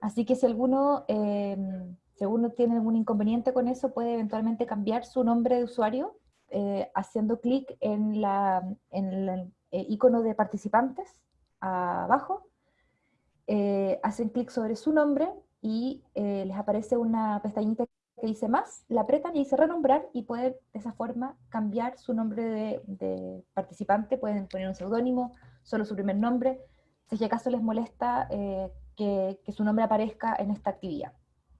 Así que si alguno, em, si alguno tiene algún inconveniente con eso, puede eventualmente cambiar su nombre de usuario eh, haciendo clic en, la, en el eh, icono de participantes abajo, eh, hacen clic sobre su nombre y les aparece una pestañita que dice más, la apretan y dice renombrar y pueden de esa forma cambiar su nombre de, de participante, pueden poner un seudónimo, solo su primer nombre, si acaso les molesta que, su nombre aparezca en esta actividad.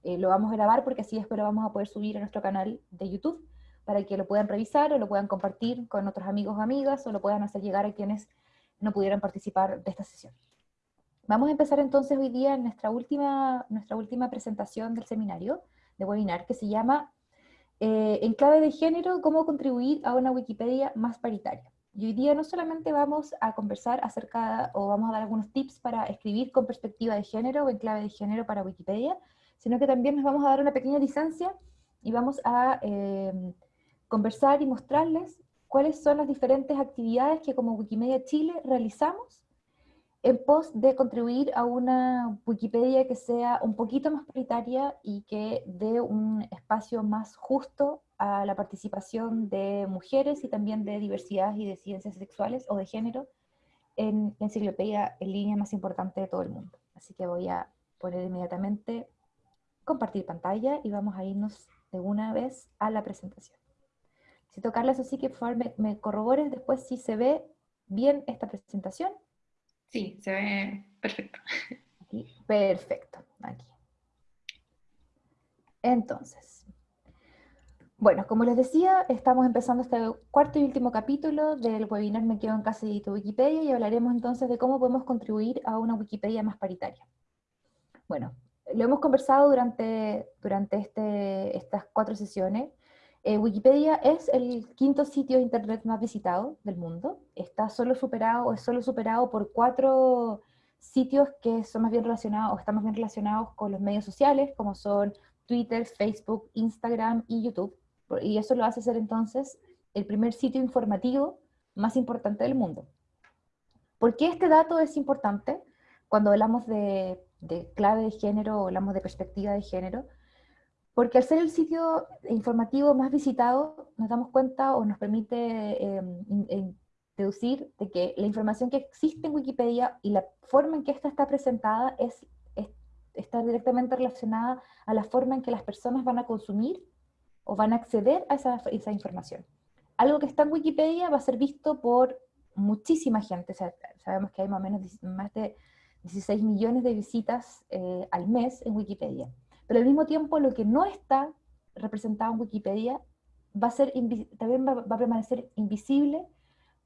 lo vamos a grabar porque así después lo vamos a poder subir a nuestro canal de YouTube para que lo puedan revisar o lo puedan compartir con otros amigos o amigas o lo puedan hacer llegar a quienes no pudieran participar de esta sesión. Vamos a empezar entonces hoy día en nuestra última, nuestra última presentación del seminario, de webinar, que se llama eh, En clave de género, cómo contribuir a una Wikipedia más paritaria. Y hoy día no solamente vamos a conversar acerca, o vamos a dar algunos tips para escribir con perspectiva de género o en clave de género para Wikipedia, sino que también nos vamos a dar una pequeña licencia y vamos a eh, conversar y mostrarles cuáles son las diferentes actividades que como Wikimedia Chile realizamos en pos de contribuir a una Wikipedia que sea un poquito más paritaria y que dé un espacio más justo a la participación de mujeres y también de diversidad y de ciencias sexuales o de género en la enciclopedia en línea más importante de todo el mundo. Así que voy a poner inmediatamente compartir pantalla y vamos a irnos de una vez a la presentación. Si tocarles así que por favor me, corrobores después si se ve bien esta presentación. Sí, se ve perfecto. perfecto, aquí. Entonces, bueno, como les decía, estamos empezando este cuarto y último capítulo del webinar Me quedo en casa y Wikipedia y hablaremos entonces de cómo podemos contribuir a una Wikipedia más paritaria. Bueno, lo hemos conversado durante, durante este, estas cuatro sesiones eh, Wikipedia es el quinto sitio de internet más visitado del mundo. Está solo superado, es solo superado por cuatro sitios que son más bien relacionados, o están bien relacionados con los medios sociales, como son Twitter, Facebook, Instagram y YouTube. Y eso lo hace ser entonces el primer sitio informativo más importante del mundo. ¿Por qué este dato es importante cuando hablamos de, de clave de género o hablamos de perspectiva de género? Porque al ser el sitio informativo más visitado, nos damos cuenta o nos permite em, deducir de que la información que existe en Wikipedia y la forma en que esta está presentada es, está directamente relacionada a la forma en que las personas van a consumir o van a acceder a esa, esa información. Algo que está en Wikipedia va a ser visto por muchísima gente, sabemos que hay más o menos más de 16 millones de visitas eh, al mes en Wikipedia pero al mismo tiempo lo que no está representado en Wikipedia va a ser también va, a permanecer invisible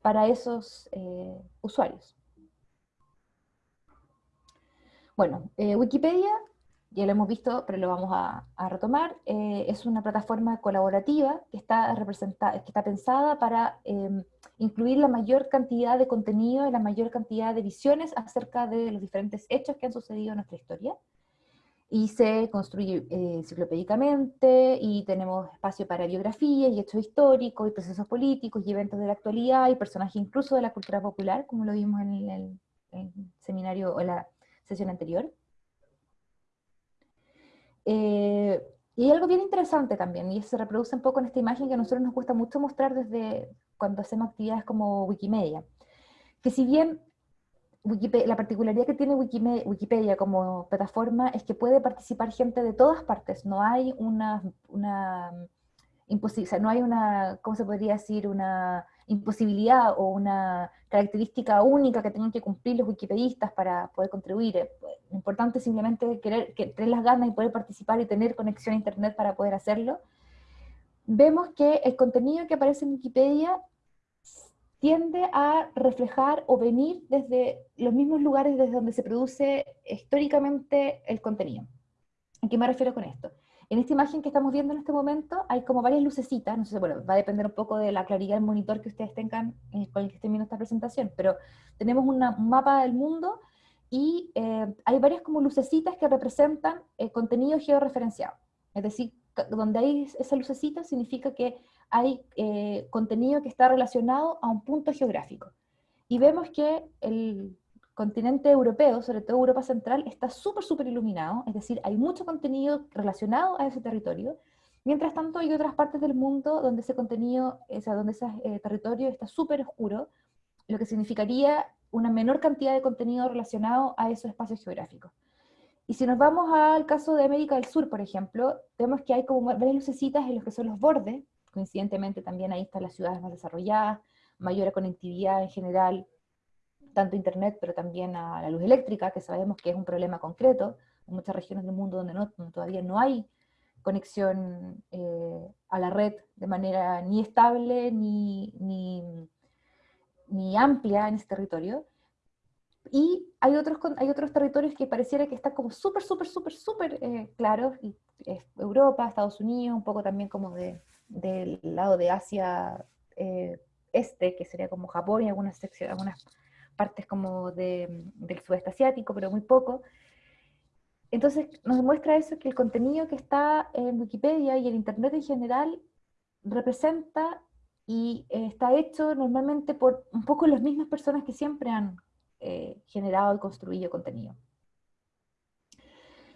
para esos eh, usuarios. Bueno, eh, Wikipedia, ya lo hemos visto, pero lo vamos a, retomar, eh, es una plataforma colaborativa que está, que está pensada para em, incluir la mayor cantidad de contenido y la mayor cantidad de visiones acerca de los diferentes hechos que han sucedido en nuestra historia y se construye eh, enciclopédicamente, y tenemos espacio para biografías y hechos históricos, y procesos políticos, y eventos de la actualidad, y personajes incluso de la cultura popular, como lo vimos en el, seminario o en la sesión anterior. Eh, y hay algo bien interesante también, y se reproduce un poco en esta imagen que a nosotros nos cuesta mucho mostrar desde cuando hacemos actividades como Wikimedia, que si bien la particularidad que tiene Wikipedia, como plataforma es que puede participar gente de todas partes, no hay una, una imposibilidad, no hay una, ¿cómo se podría decir? Una imposibilidad o una característica única que tengan que cumplir los wikipedistas para poder contribuir. Eh, lo importante es simplemente querer, que, tener las ganas y poder participar y tener conexión a internet para poder hacerlo. Vemos que el contenido que aparece en Wikipedia tiende a reflejar o venir desde los mismos lugares desde donde se produce históricamente el contenido. ¿A qué me refiero con esto? En esta imagen que estamos viendo en este momento hay como varias lucecitas, no sé, bueno, va a depender un poco de la claridad del monitor que ustedes tengan eh, con el que estén viendo esta presentación, pero tenemos un mapa del mundo y eh, hay varias como lucecitas que representan el contenido georreferenciado. Es decir, donde hay esa lucecita significa que hay eh, contenido que está relacionado a un punto geográfico. Y vemos que el continente europeo, sobre todo Europa Central, está súper, súper iluminado, es decir, hay mucho contenido relacionado a ese territorio, mientras tanto hay otras partes del mundo donde ese contenido, o sea, donde ese eh, territorio está súper oscuro, lo que significaría una menor cantidad de contenido relacionado a esos espacios geográficos. Y si nos vamos al caso de América del Sur, por ejemplo, vemos que hay como varias lucecitas en los que son los bordes, coincidentemente también ahí están las ciudades más desarrolladas, mayor conectividad en general, tanto internet, pero también a la luz eléctrica, que sabemos que es un problema concreto en muchas regiones del mundo donde, todavía no hay conexión eh, a la red de manera ni estable ni, ni, ni amplia en ese territorio. Y hay otros, hay otros territorios que pareciera que están como súper, súper, súper, súper eh, claros, Europa, Estados Unidos, un poco también como de, del lado de Asia eh, Este, que sería como Japón y algunas, secciones, algunas partes como de, del sudeste asiático, pero muy poco. Entonces nos demuestra eso, que el contenido que está en Wikipedia y en Internet en general representa y eh, está hecho normalmente por un poco las mismas personas que siempre han eh, generado y construido contenido.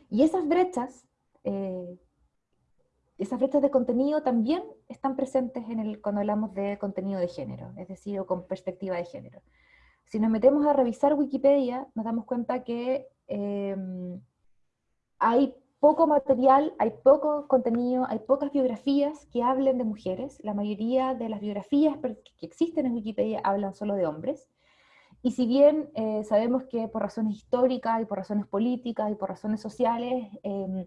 Y esas brechas, esas brechas de contenido también están presentes en el, cuando hablamos de contenido de género, es decir, o con perspectiva de género. Si nos metemos a revisar Wikipedia, nos damos cuenta que em, hay poco material, hay poco contenido, hay pocas biografías que hablen de mujeres. La mayoría de las biografías que existen en Wikipedia hablan solo de hombres. Y si bien eh, sabemos que por razones históricas y por razones políticas y por razones sociales em,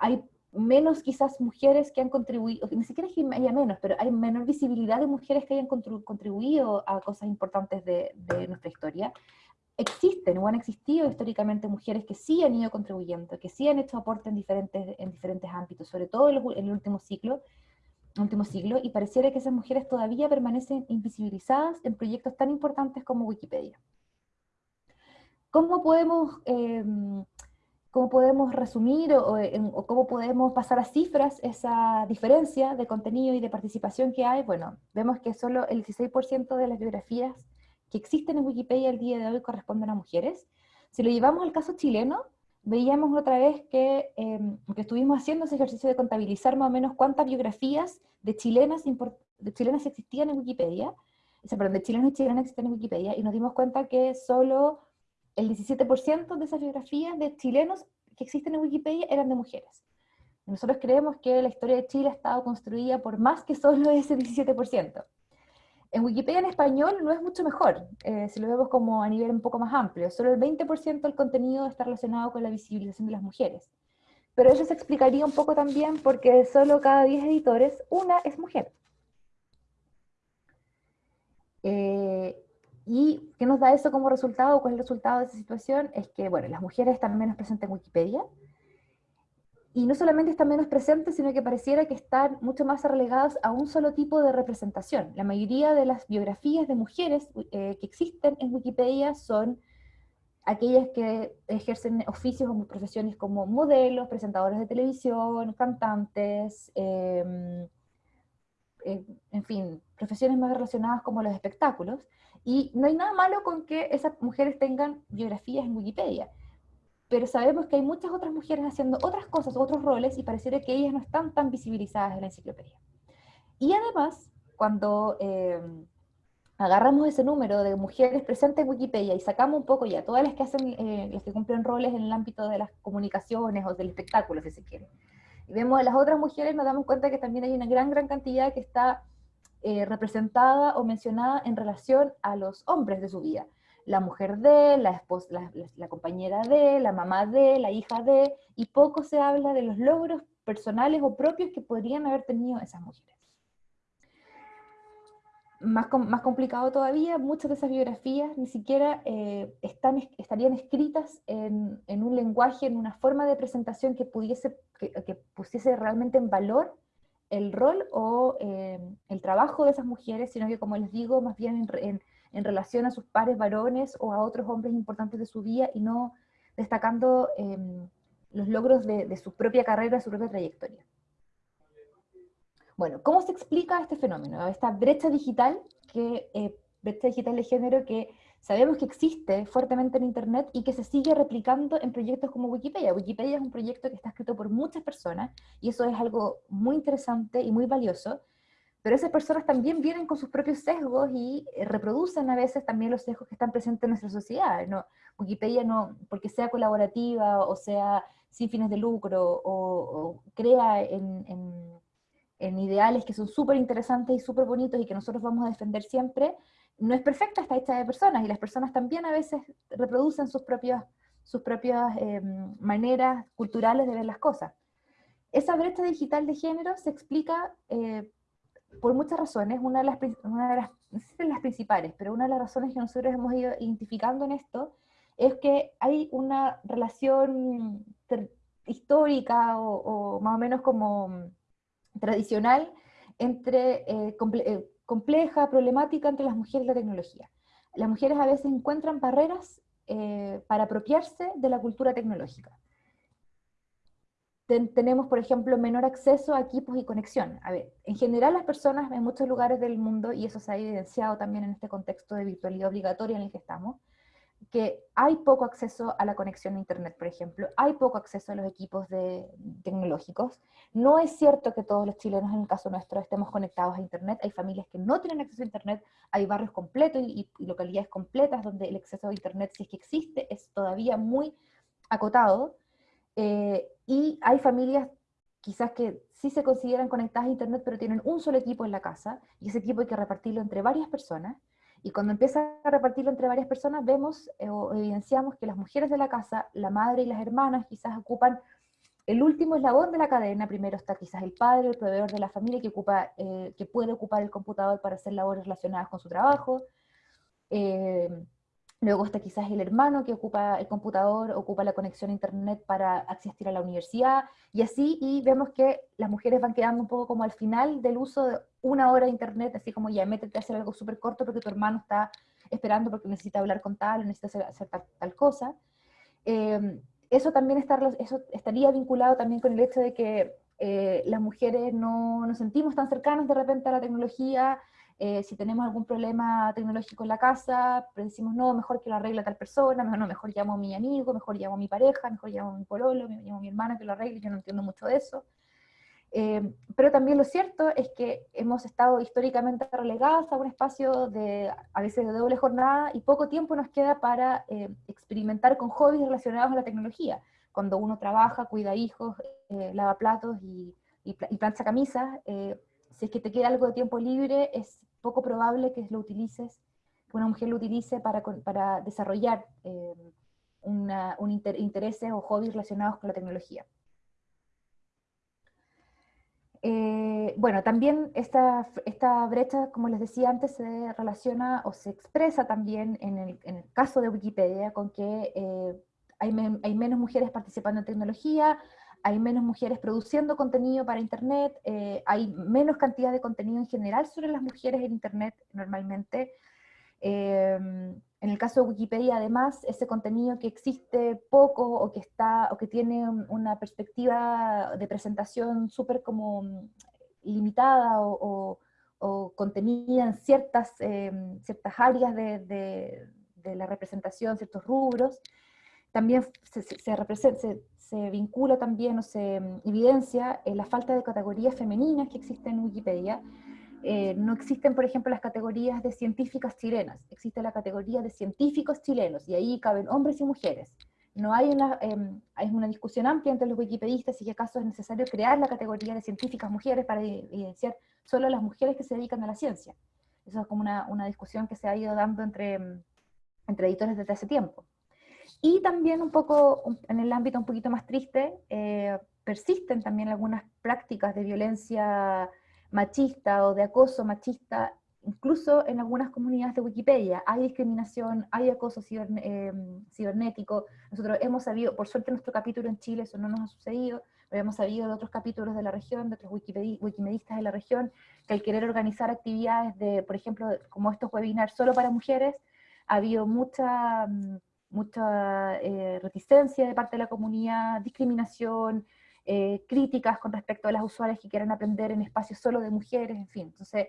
hay menos quizás mujeres que han contribuido, ni siquiera es que haya menos, pero hay menor visibilidad de mujeres que hayan contribuido a cosas importantes de, nuestra historia, existen o han existido históricamente mujeres que sí han ido contribuyendo, que sí han hecho aporte en diferentes, en diferentes ámbitos, sobre todo en el último ciclo, último siglo, y pareciera que esas mujeres todavía permanecen invisibilizadas en proyectos tan importantes como Wikipedia. ¿Cómo podemos, em, cómo podemos resumir o, o, cómo podemos pasar a cifras esa diferencia de contenido y de participación que hay? Bueno, vemos que solo el 16% de las biografías que existen en Wikipedia el día de hoy corresponden a mujeres. Si lo llevamos al caso chileno, veíamos otra vez que, em, que, estuvimos haciendo ese ejercicio de contabilizar más o menos cuántas biografías de chilenas, de chilenas existían en Wikipedia, perdón, de chilenos y chilenas existían en Wikipedia, y nos dimos cuenta que solo el 17% de esas biografías de chilenos que existen en Wikipedia eran de mujeres. Nosotros creemos que la historia de Chile ha estado construida por más que solo ese 17%. En Wikipedia en español no es mucho mejor, eh, si lo vemos como a nivel un poco más amplio. Solo el 20% del contenido está relacionado con la visibilización de las mujeres. Pero eso se explicaría un poco también porque solo cada 10 editores, una es mujer. Eh, ¿Y qué nos da eso como resultado? ¿Cuál es el resultado de esa situación? Es que, bueno, las mujeres están menos presentes en Wikipedia, y no solamente están menos presentes, sino que pareciera que están mucho más relegadas a un solo tipo de representación. La mayoría de las biografías de mujeres eh, que existen en Wikipedia son aquellas que ejercen oficios o profesiones como modelos, presentadores de televisión, cantantes, em, eh, en fin, profesiones más relacionadas como los espectáculos. Y no hay nada malo con que esas mujeres tengan biografías en Wikipedia pero sabemos que hay muchas otras mujeres haciendo otras cosas, otros roles, y pareciera que ellas no están tan visibilizadas en la enciclopedia. Y además, cuando eh, agarramos ese número de mujeres presentes en Wikipedia y sacamos un poco ya todas las que hacen, eh, las que cumplen roles en el ámbito de las comunicaciones o del espectáculo, si se quiere, y vemos a las otras mujeres, nos damos cuenta que también hay una gran, gran cantidad que está eh, representada o mencionada en relación a los hombres de su vida la mujer de, la, esposa, la, compañera de, la mamá de, la hija de, y poco se habla de los logros personales o propios que podrían haber tenido esas mujeres. Más, complicado todavía, muchas de esas biografías ni siquiera eh, estarían escritas en, en, un lenguaje, en una forma de presentación que, pudiese, que, pusiese realmente en valor el rol o eh, el trabajo de esas mujeres, sino que como les digo, más bien en en relación a sus pares varones o a otros hombres importantes de su vida y no destacando em, los logros de, su propia carrera, su propia trayectoria. Bueno, ¿cómo se explica este fenómeno? Esta brecha digital, que, eh, brecha digital de género que sabemos que existe fuertemente en Internet y que se sigue replicando en proyectos como Wikipedia. Wikipedia es un proyecto que está escrito por muchas personas y eso es algo muy interesante y muy valioso, pero esas personas también vienen con sus propios sesgos y eh, reproducen a veces también los sesgos que están presentes en nuestra sociedad. ¿no? Wikipedia no, porque sea colaborativa o sea sin fines de lucro o, crea en, en, ideales que son súper interesantes y súper bonitos y que nosotros vamos a defender siempre, no es perfecta, está hecha de personas y las personas también a veces reproducen sus propias, sus propias em, maneras culturales de ver las cosas. Esa brecha digital de género se explica eh, por muchas razones, una de, las, una de las, no sé si las principales, pero una de las razones que nosotros hemos ido identificando en esto es que hay una relación histórica o, más o menos como tradicional entre eh, eh, compleja, problemática entre las mujeres y la tecnología. Las mujeres a veces encuentran barreras eh, para apropiarse de la cultura tecnológica tenemos, por ejemplo, menor acceso a equipos y conexión. A ver, en general las personas en muchos lugares del mundo, y eso se ha evidenciado también en este contexto de virtualidad obligatoria en el que estamos, que hay poco acceso a la conexión a Internet, por ejemplo, hay poco acceso a los equipos de, tecnológicos. No es cierto que todos los chilenos, en el caso nuestro, estemos conectados a Internet. Hay familias que no tienen acceso a Internet, hay barrios completos y, localidades completas donde el acceso a Internet, si es que existe, es todavía muy acotado. Eh, y hay familias quizás que sí se consideran conectadas a internet, pero tienen un solo equipo en la casa, y ese equipo hay que repartirlo entre varias personas, y cuando empieza a repartirlo entre varias personas, vemos eh, o evidenciamos que las mujeres de la casa, la madre y las hermanas, quizás ocupan el último eslabón de la cadena, primero está quizás el padre, el proveedor de la familia, que, ocupa, eh, que puede ocupar el computador para hacer labores relacionadas con su trabajo, Luego está quizás el hermano que ocupa el computador, ocupa la conexión a internet para asistir a la universidad, y así, y vemos que las mujeres van quedando un poco como al final del uso de una hora de internet, así como ya métete a hacer algo súper corto porque tu hermano está esperando porque necesita hablar con tal, o necesita hacer, tal, cosa. Em, eso también está, eso estaría vinculado también con el hecho de que eh, las mujeres no nos sentimos tan cercanas de repente a la tecnología, eh, si tenemos algún problema tecnológico en la casa, decimos, no, mejor que lo arregle tal persona, mejor, no, mejor llamo a mi amigo, mejor llamo a mi pareja, mejor llamo a mi pololo, llamo a mi hermana que lo arregle, yo no entiendo mucho de eso. Eh, pero también lo cierto es que hemos estado históricamente relegadas a un espacio de, a veces de doble jornada, y poco tiempo nos queda para eh, experimentar con hobbies relacionados a la tecnología. Cuando uno trabaja, cuida hijos, lava platos y, y, y plancha camisas, si es que te queda algo de tiempo libre, es poco probable que lo utilices, que una mujer lo utilice para, desarrollar eh, un intereses o hobbies relacionados con la tecnología. Eh, bueno, también esta, brecha, como les decía antes, se relaciona o se expresa también en el, caso de Wikipedia con que eh, hay, menos mujeres participando en tecnología, hay menos mujeres produciendo contenido para Internet, eh, hay menos cantidad de contenido en general sobre las mujeres en Internet normalmente. Em, en el caso de Wikipedia, además, ese contenido que existe poco o que, está, o que tiene una perspectiva de presentación súper como mm, limitada o, contenida en ciertas, em, ciertas áreas de, la representación, ciertos rubros, también se, se, se, vincula también o se mm, evidencia la falta de categorías femeninas que existen en Wikipedia. Eh, no existen, por ejemplo, las categorías de científicas chilenas, existe la categoría de científicos chilenos, y ahí caben hombres y mujeres. No hay una, eh, hay una discusión amplia entre los wikipedistas si acaso es necesario crear la categoría de científicas mujeres para evidenciar solo a las mujeres que se dedican a la ciencia. Eso es como una, una discusión que se ha ido dando entre, mm, entre editores desde hace tiempo. Y también un poco, en el ámbito un poquito más triste, eh, persisten también algunas prácticas de violencia machista o de acoso machista, incluso en algunas comunidades de Wikipedia. Hay discriminación, hay acoso eh, cibernético. Nosotros hemos sabido, por suerte nuestro capítulo en Chile eso no nos ha sucedido, pero hemos sabido de otros capítulos de la región, de otros wikimedistas de la región, que al querer organizar actividades de, por ejemplo, como estos webinars solo para mujeres, ha habido mucha mm, mucha eh, reticencia de parte de la comunidad, discriminación, eh, críticas con respecto a las usuarias que quieran aprender en espacios solo de mujeres, en fin. Entonces,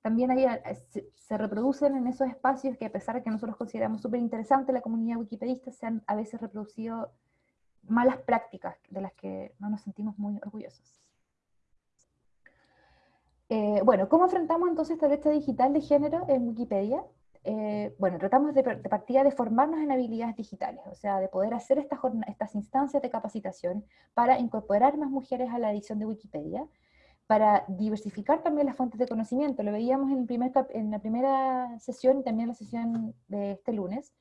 también ahí se, reproducen en esos espacios que a pesar de que nosotros consideramos súper interesante la comunidad wikipedista, se han a veces reproducido malas prácticas de las que no nos sentimos muy orgullosos. Eh, bueno, ¿cómo enfrentamos entonces esta brecha digital de género en Wikipedia? Eh, bueno, tratamos de, partida de formarnos en habilidades digitales, o sea, de poder hacer estas, estas instancias de capacitación para incorporar más mujeres a la edición de Wikipedia, para diversificar también las fuentes de conocimiento. Lo veíamos en, primer en la primera sesión y también en la sesión de este lunes.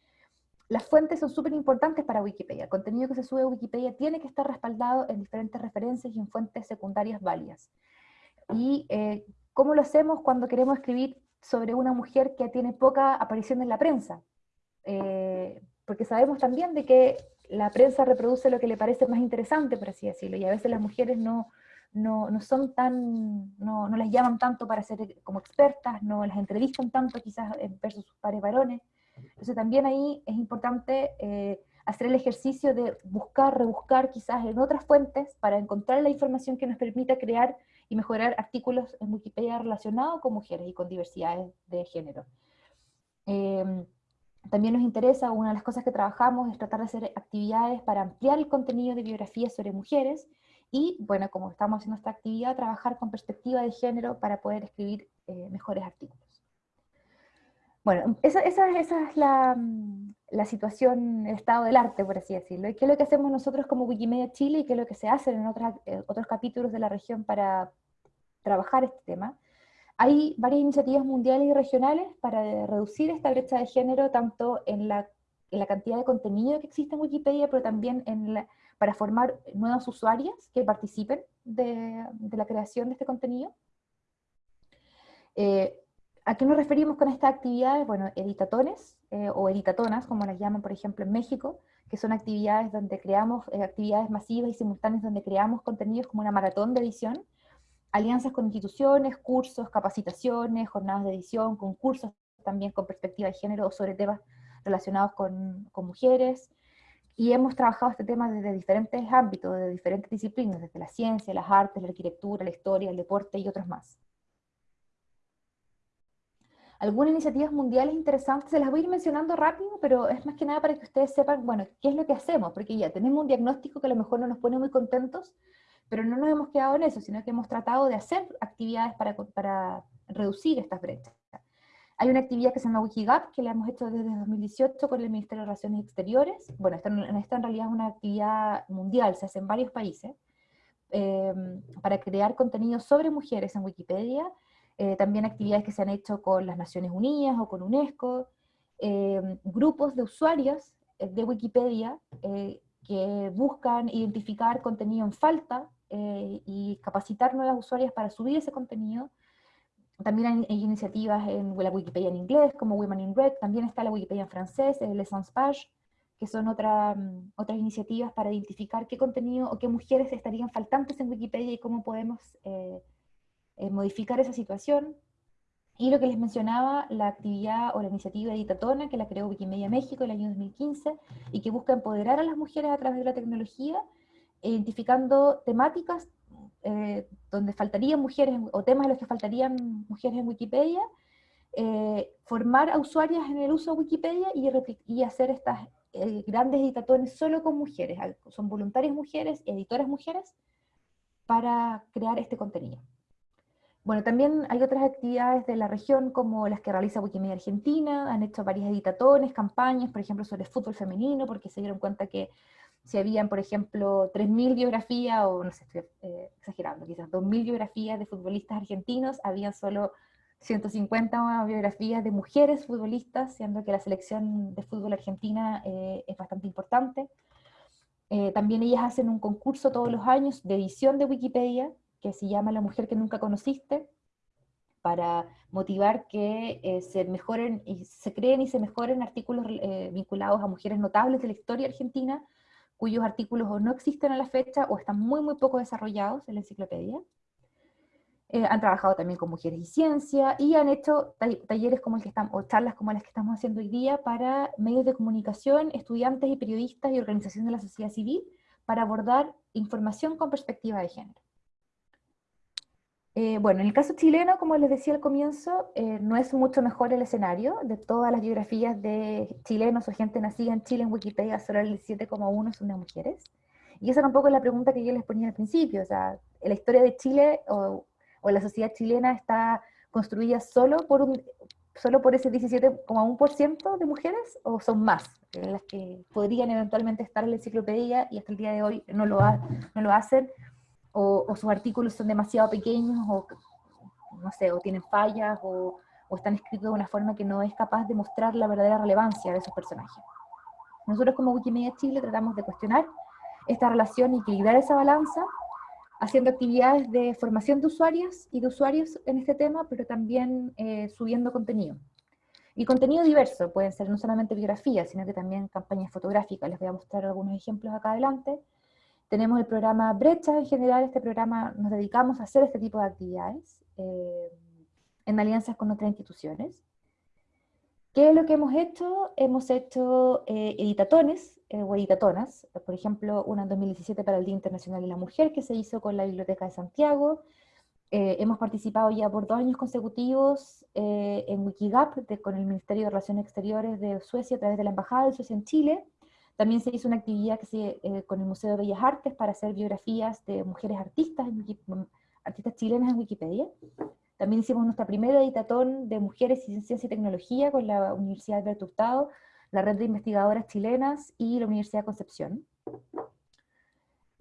Las fuentes son súper importantes para Wikipedia. El contenido que se sube a Wikipedia tiene que estar respaldado en diferentes referencias y en fuentes secundarias válidas. ¿Y eh, cómo lo hacemos cuando queremos escribir sobre una mujer que tiene poca aparición en la prensa? Eh, porque sabemos también de que la prensa reproduce lo que le parece más interesante, por así decirlo, y a veces las mujeres no, no, no son tan, no, no, las llaman tanto para ser como expertas, no las entrevistan tanto quizás versus sus pares varones. Entonces también ahí es importante eh, hacer el ejercicio de buscar, rebuscar quizás en otras fuentes para encontrar la información que nos permita crear y mejorar artículos en Wikipedia relacionados con mujeres y con diversidades de género. Em, también nos interesa, una de las cosas que trabajamos es tratar de hacer actividades para ampliar el contenido de biografías sobre mujeres, y, bueno, como estamos haciendo esta actividad, trabajar con perspectiva de género para poder escribir eh, mejores artículos. Bueno, esa, es la, la, situación, el estado del arte, por así decirlo. ¿Y qué es lo que hacemos nosotros como Wikimedia Chile y qué es lo que se hace en otras, eh, otros capítulos de la región para trabajar este tema? Hay varias iniciativas mundiales y regionales para reducir esta brecha de género, tanto en la, en la cantidad de contenido que existe en Wikipedia, pero también en la, para formar nuevas usuarias que participen de, la creación de este contenido. Eh, ¿A qué nos referimos con estas actividades? Bueno, editatones eh, o editatonas, como las llaman por ejemplo en México, que son actividades donde creamos, eh, actividades masivas y simultáneas donde creamos contenidos como una maratón de edición, alianzas con instituciones, cursos, capacitaciones, jornadas de edición, concursos también con perspectiva de género o sobre temas relacionados con, con mujeres, y hemos trabajado este tema desde diferentes ámbitos, de diferentes disciplinas, desde la ciencia, las artes, la arquitectura, la historia, el deporte y otros más. Algunas iniciativas mundiales interesantes, se las voy a ir mencionando rápido, pero es más que nada para que ustedes sepan, bueno, qué es lo que hacemos, porque ya tenemos un diagnóstico que a lo mejor no nos pone muy contentos, pero no nos hemos quedado en eso, sino que hemos tratado de hacer actividades para, para reducir estas brechas. Hay una actividad que se llama Wikigap, que la hemos hecho desde 2018 con el Ministerio de Relaciones Exteriores. Bueno, esta, en realidad es una actividad mundial, se hace en varios países, em, para crear contenido sobre mujeres en Wikipedia. Eh, también actividades que se han hecho con las Naciones Unidas o con UNESCO. Em, grupos de usuarios eh, de Wikipedia eh, que buscan identificar contenido en falta y capacitar nuevas usuarias para subir ese contenido también hay, iniciativas en la Wikipedia en inglés, como Women in Red, también está la Wikipedia en francés, el Essence Page, que son otra, mm, otras iniciativas para identificar qué contenido o qué mujeres estarían faltantes en Wikipedia y cómo podemos eh, eh, modificar esa situación. Y lo que les mencionaba, la actividad o la iniciativa Editatona, que la creó Wikimedia México el año 2015, y que busca empoderar a las mujeres a través de la tecnología, identificando temáticas eh, donde faltarían mujeres, o temas en los que faltarían mujeres en Wikipedia, eh, formar a usuarias en el uso de Wikipedia y, y hacer estas grandes editatones solo con mujeres, son voluntarias mujeres, editoras mujeres, para crear este contenido. Bueno, también hay otras actividades de la región como las que realiza Wikimedia Argentina, han hecho varias editatones, campañas, por ejemplo sobre fútbol femenino, porque se dieron cuenta que si habían, por ejemplo, 3.000 biografías, o no sé, estoy eh, exagerando, quizás 2.000 biografías de futbolistas argentinos, había solo 150 biografías de mujeres futbolistas, siendo que la selección de fútbol argentina eh, es bastante importante. Eh, también ellas hacen un concurso todos los años de edición de Wikipedia, que se llama La mujer que nunca conociste, para motivar que se mejoren y se creen y se mejoren artículos vinculados a mujeres notables de la historia argentina, cuyos artículos o no existen a la fecha o están muy, muy poco desarrollados en la enciclopedia. Eh, han trabajado también con mujeres y ciencia, y han hecho talleres como el que estamos, o charlas como las que estamos haciendo hoy día para medios de comunicación, estudiantes y periodistas y organizaciones de la sociedad civil, para abordar información con perspectiva de género. Eh, bueno, en el caso chileno, como les decía al comienzo, eh, no es mucho mejor el escenario. De todas las biografías de chilenos o gente nacida en Chile en Wikipedia, solo el 7,1 son mujeres. Y esa tampoco es la pregunta que yo les ponía al principio. O sea, la historia de Chile o, la sociedad chilena está construida solo por, un, solo por ese 17,1% de mujeres o son más las que podrían eventualmente estar en la enciclopedia y hasta el día de hoy no lo hacen o, sus artículos son demasiado pequeños, o no sé, o tienen fallas, o, o están escritos de una forma que no es capaz de mostrar la verdadera relevancia de esos personajes. Nosotros como Wikimedia Chile tratamos de cuestionar esta relación y equilibrar esa balanza, haciendo actividades de formación de usuarias y de usuarios en este tema, pero también eh, subiendo contenido. Y contenido diverso, pueden ser no solamente biografías, sino que también campañas fotográficas. Les voy a mostrar algunos ejemplos acá adelante, tenemos el programa Brecha, en general este programa nos dedicamos a hacer este tipo de actividades eh, en alianzas con otras instituciones. ¿Qué es lo que hemos hecho? Hemos hecho eh, editatones eh, o editatonas, por ejemplo, una en 2017 para el Día Internacional de la Mujer que se hizo con la Biblioteca de Santiago. hemos participado ya por dos años consecutivos en Wikigap con el Ministerio de Relaciones Exteriores de Suecia a través de la Embajada de Suecia en Chile, también se hizo una actividad que se, eh, con el Museo de Bellas Artes para hacer biografías de mujeres artistas, artistas chilenas en Wikipedia. También hicimos nuestra primera editatón de mujeres en ciencia y tecnología con la Universidad de Hurtado, la Red de Investigadoras Chilenas y la Universidad Concepción,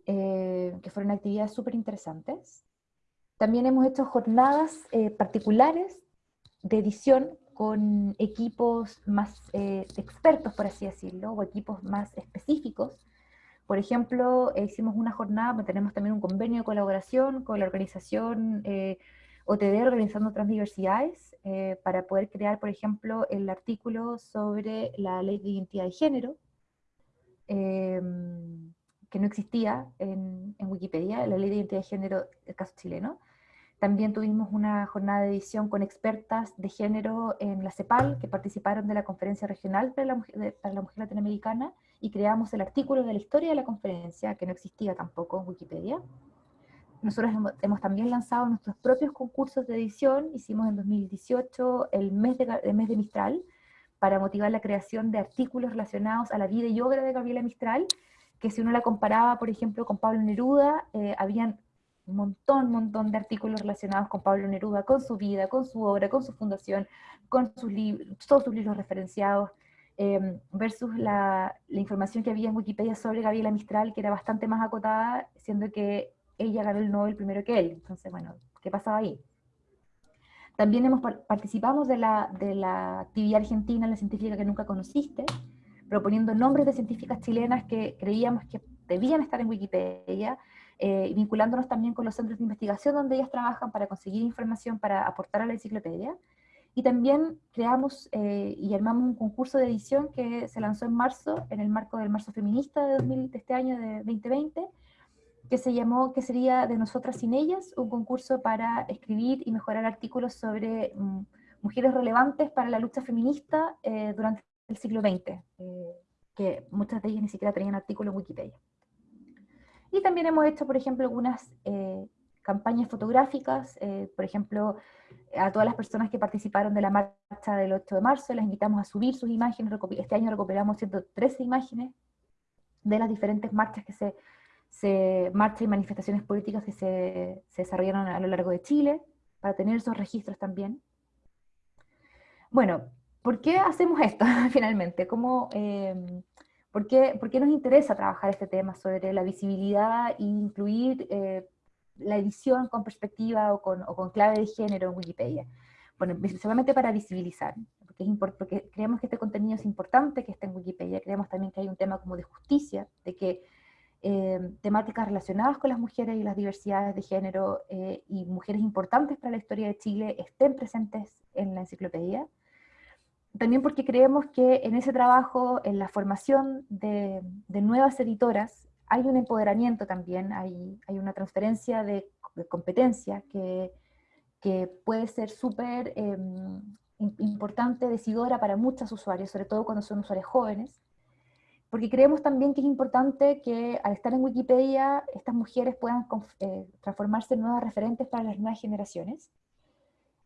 eh, que fueron actividades súper interesantes. También hemos hecho jornadas eh, particulares de edición con equipos más eh, expertos, por así decirlo, o equipos más específicos. Por ejemplo, hicimos una jornada, pues, tenemos también un convenio de colaboración con la organización eh, OTD, Organizando Transdiversidades, eh, para poder crear, por ejemplo, el artículo sobre la ley de identidad de género, em, que no existía en, en Wikipedia, la ley de identidad de género del caso chileno. También tuvimos una jornada de edición con expertas de género en la CEPAL, que participaron de la conferencia regional para la, mujer, para la mujer latinoamericana, y creamos el artículo de la historia de la conferencia, que no existía tampoco en Wikipedia. Nosotros hemos, también lanzado nuestros propios concursos de edición, hicimos en 2018 el mes de, mes de Mistral, para motivar la creación de artículos relacionados a la vida y obra de Gabriela Mistral, que si uno la comparaba, por ejemplo, con Pablo Neruda, eh, habían un montón, montón de artículos relacionados con Pablo Neruda, con su vida, con su obra, con su fundación, con sus todos sus libros referenciados, em, versus la, la, información que había en Wikipedia sobre Gabriela Mistral, que era bastante más acotada, siendo que ella ganó el Nobel primero que él. Entonces, bueno, ¿qué pasaba ahí? También hemos participamos de la, de la actividad argentina, la científica que nunca conociste, proponiendo nombres de científicas chilenas que creíamos que debían estar en Wikipedia, eh, vinculándonos también con los centros de investigación donde ellas trabajan para conseguir información para aportar a la enciclopedia. Y también creamos eh, y armamos un concurso de edición que se lanzó en marzo, en el marco del Marzo Feminista de, 2000, de este año de 2020, que se llamó, que sería De Nosotras sin Ellas, un concurso para escribir y mejorar artículos sobre mm, mujeres relevantes para la lucha feminista eh, durante el siglo XX, que muchas de ellas ni siquiera tenían artículos en Wikipedia. Y también hemos hecho, por ejemplo, algunas eh, campañas fotográficas, eh, por ejemplo, a todas las personas que participaron de la marcha del 8 de marzo, las invitamos a subir sus imágenes, este año recuperamos 113 imágenes de las diferentes marchas que se, se marchas y manifestaciones políticas que se, se, desarrollaron a lo largo de Chile, para tener esos registros también. Bueno, ¿por qué hacemos esto finalmente? ¿Cómo, eh, ¿Por qué, nos interesa trabajar este tema sobre la visibilidad e incluir eh, la edición con perspectiva o con, clave de género en Wikipedia? Bueno, principalmente para visibilizar, porque, es porque creemos que este contenido es importante que esté en Wikipedia, creemos también que hay un tema como de justicia, de que eh, temáticas relacionadas con las mujeres y las diversidades de género eh, y mujeres importantes para la historia de Chile estén presentes en la enciclopedia, también porque creemos que en ese trabajo, en la formación de, nuevas editoras, hay un empoderamiento también, hay, hay una transferencia de, competencia que, que, puede ser súper em, importante, decidora para muchos usuarios, sobre todo cuando son usuarios jóvenes, porque creemos también que es importante que al estar en Wikipedia estas mujeres puedan eh, transformarse en nuevas referentes para las nuevas generaciones.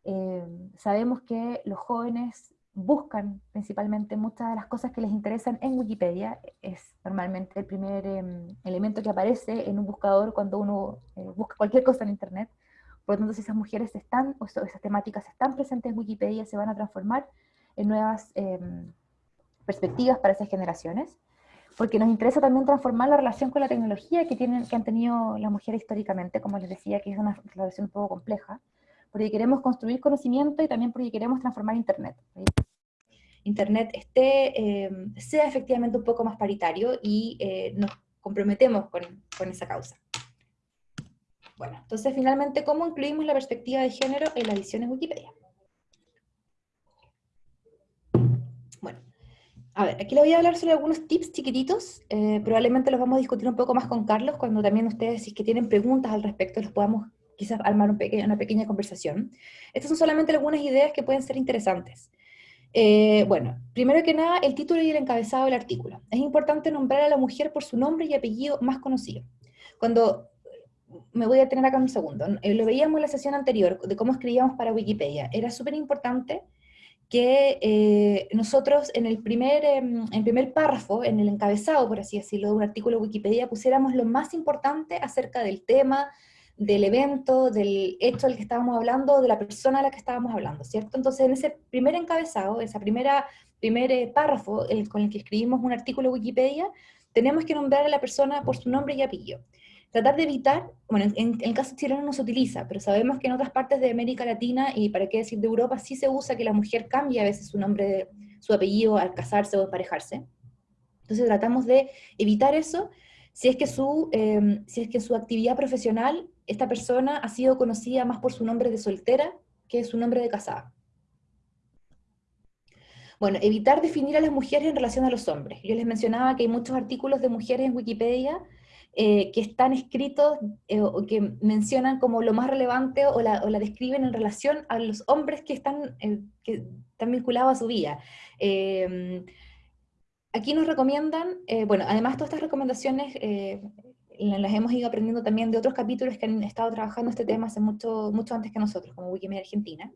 Eh, sabemos que los jóvenes buscan principalmente muchas de las cosas que les interesan en Wikipedia, es normalmente el primer em, elemento que aparece en un buscador cuando uno eh, busca cualquier cosa en Internet. Por lo tanto, si esas mujeres están, o esas temáticas están presentes en Wikipedia, se van a transformar en nuevas em, perspectivas para esas generaciones, porque nos interesa también transformar la relación con la tecnología que, tienen, que han tenido las mujeres históricamente, como les decía, que es una relación un poco compleja, porque queremos construir conocimiento y también porque queremos transformar Internet. Internet esté, eh, sea efectivamente un poco más paritario y eh, nos comprometemos con, con, esa causa. Bueno, entonces finalmente, ¿cómo incluimos la perspectiva de género en la edición en Wikipedia? Bueno, a ver, aquí le voy a hablar sobre algunos tips chiquititos, eh, probablemente los vamos a discutir un poco más con Carlos, cuando también ustedes, si es que tienen preguntas al respecto, los podamos quizás armar un una pequeña conversación. Estas son solamente algunas ideas que pueden ser interesantes. Eh, bueno, primero que nada, el título y el encabezado del artículo. Es importante nombrar a la mujer por su nombre y apellido más conocido. Cuando, me voy a tener acá un segundo, eh, lo veíamos en la sesión anterior de cómo escribíamos para Wikipedia, era súper importante que eh, nosotros en el, primer, em, en primer párrafo, en el encabezado, por así decirlo, de un artículo de Wikipedia, pusiéramos lo más importante acerca del tema, del evento, del hecho del que estábamos hablando, de la persona a la que estábamos hablando, ¿cierto? Entonces, en ese primer encabezado, primera primer eh, párrafo con el que escribimos un artículo de Wikipedia, tenemos que nombrar a la persona por su nombre y apellido. Tratar de evitar, bueno, en, el caso chileno no se utiliza, pero sabemos que en otras partes de América Latina, y para qué decir de Europa, sí se usa que la mujer cambie a veces su nombre, su apellido al casarse o emparejarse. Entonces tratamos de evitar eso si es que su, eh, si es que su actividad profesional esta persona ha sido conocida más por su nombre de soltera que su nombre de casada. Bueno, evitar definir a las mujeres en relación a los hombres. Yo les mencionaba que hay muchos artículos de mujeres en Wikipedia eh, que están escritos eh, o que mencionan como lo más relevante o la, describen en relación a los hombres que están, eh, que están vinculados a su vida. aquí nos recomiendan, bueno, además todas estas recomendaciones las hemos ido aprendiendo también de otros capítulos que han estado trabajando este tema hace mucho, mucho antes que nosotros, como Wikimedia Argentina.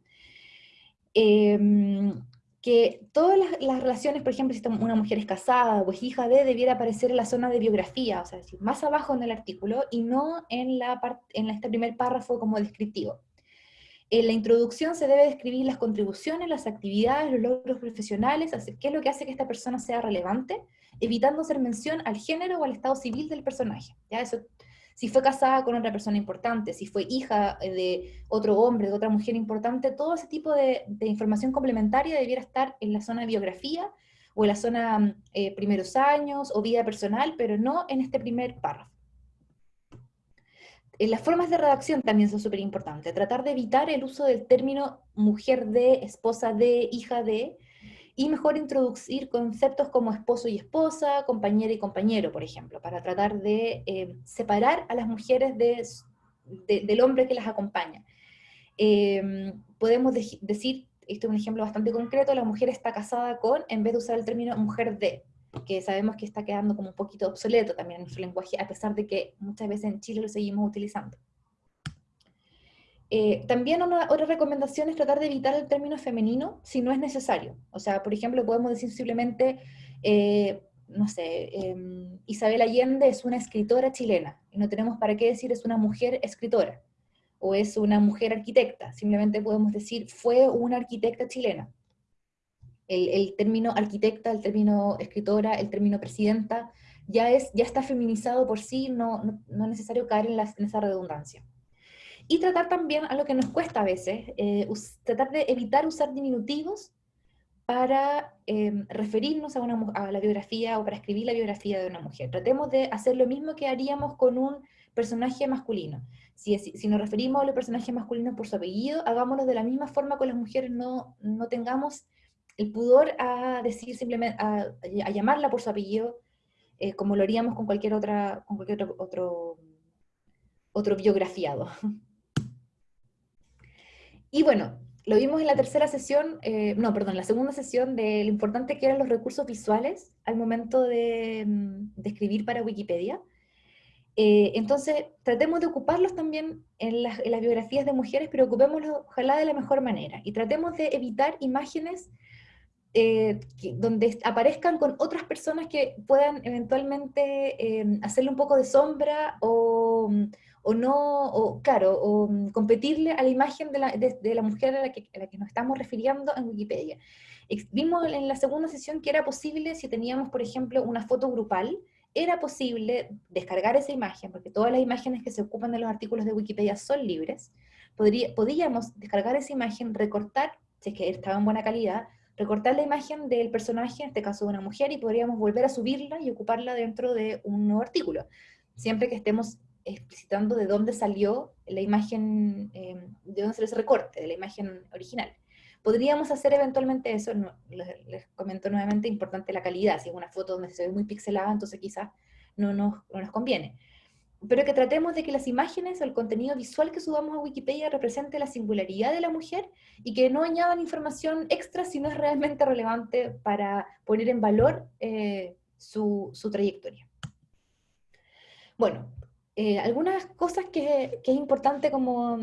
Em, que todas las, relaciones, por ejemplo, si una mujer es casada o es hija de, debiera aparecer en la zona de biografía, o sea, más abajo en el artículo y no en, la en este primer párrafo como descriptivo. En la introducción se debe describir las contribuciones, las actividades, los logros profesionales, qué es lo que hace que esta persona sea relevante, evitando hacer mención al género o al estado civil del personaje. ¿ya? Eso, si fue casada con otra persona importante, si fue hija de otro hombre, de otra mujer importante, todo ese tipo de, información complementaria debiera estar en la zona de biografía o en la zona eh, primeros años o vida personal, pero no en este primer párrafo. En las formas de redacción también son súper importantes. Tratar de evitar el uso del término mujer de, esposa de, hija de, y mejor introducir conceptos como esposo y esposa, compañera y compañero, por ejemplo, para tratar de eh, separar a las mujeres del hombre que las acompaña. Em, podemos decir, esto es un ejemplo bastante concreto, la mujer está casada con, en vez de usar el término mujer de, que sabemos que está quedando como un poquito obsoleto también en nuestro lenguaje, a pesar de que muchas veces en Chile lo seguimos utilizando. Eh, también una, otra recomendación es tratar de evitar el término femenino si no es necesario. O sea, por ejemplo, podemos decir simplemente, eh, no sé, em, Isabel Allende es una escritora chilena, y no tenemos para qué decir es una mujer escritora, o es una mujer arquitecta, simplemente podemos decir fue una arquitecta chilena. El, término arquitecta, el término escritora, el término presidenta, ya, es, ya está feminizado por sí, no, no, es necesario caer en, en esa redundancia. Y tratar también, a lo que nos cuesta a veces, eh, tratar de evitar usar diminutivos para em, referirnos a, una, a la biografía o para escribir la biografía de una mujer. Tratemos de hacer lo mismo que haríamos con un personaje masculino. Si, si, nos referimos a los personajes masculinos por su apellido, hagámoslo de la misma forma con las mujeres, no, no tengamos el pudor a decir simplemente, a, a llamarla por su apellido, eh, como lo haríamos con cualquier, otra, con cualquier otro, otro, otro biografiado. Y bueno, lo vimos en la tercera sesión, eh, no, perdón, la segunda sesión de lo importante que eran los recursos visuales al momento de, mm, escribir para Wikipedia. Eh, entonces, tratemos de ocuparlos también en las, biografías de mujeres, pero ocupémoslos ojalá de la mejor manera. Y tratemos de evitar imágenes eh, donde aparezcan con otras personas que puedan eventualmente hacerle un poco de sombra o, o no, o claro, o mm, competirle a la imagen de la, de, la mujer a la, que, a la, que, nos estamos refiriendo en Wikipedia. Vimos en la segunda sesión que era posible, si teníamos, por ejemplo, una foto grupal, era posible descargar esa imagen, porque todas las imágenes que se ocupan de los artículos de Wikipedia son libres, Podría, podíamos descargar esa imagen, recortar, si es que estaba en buena calidad, recortar la imagen del personaje, en este caso de una mujer, y podríamos volver a subirla y ocuparla dentro de un nuevo artículo, siempre que estemos explicitando de dónde salió la imagen, eh, de dónde salió ese recorte, de la imagen original. Podríamos hacer eventualmente eso, les, comento nuevamente, importante la calidad, si es una foto donde se ve muy pixelada, entonces quizás no nos, no nos conviene. Pero que tratemos de que las imágenes o el contenido visual que subamos a Wikipedia represente la singularidad de la mujer y que no añadan información extra si no es realmente relevante para poner en valor eh, su, su trayectoria. Bueno, eh, algunas cosas que, es importante como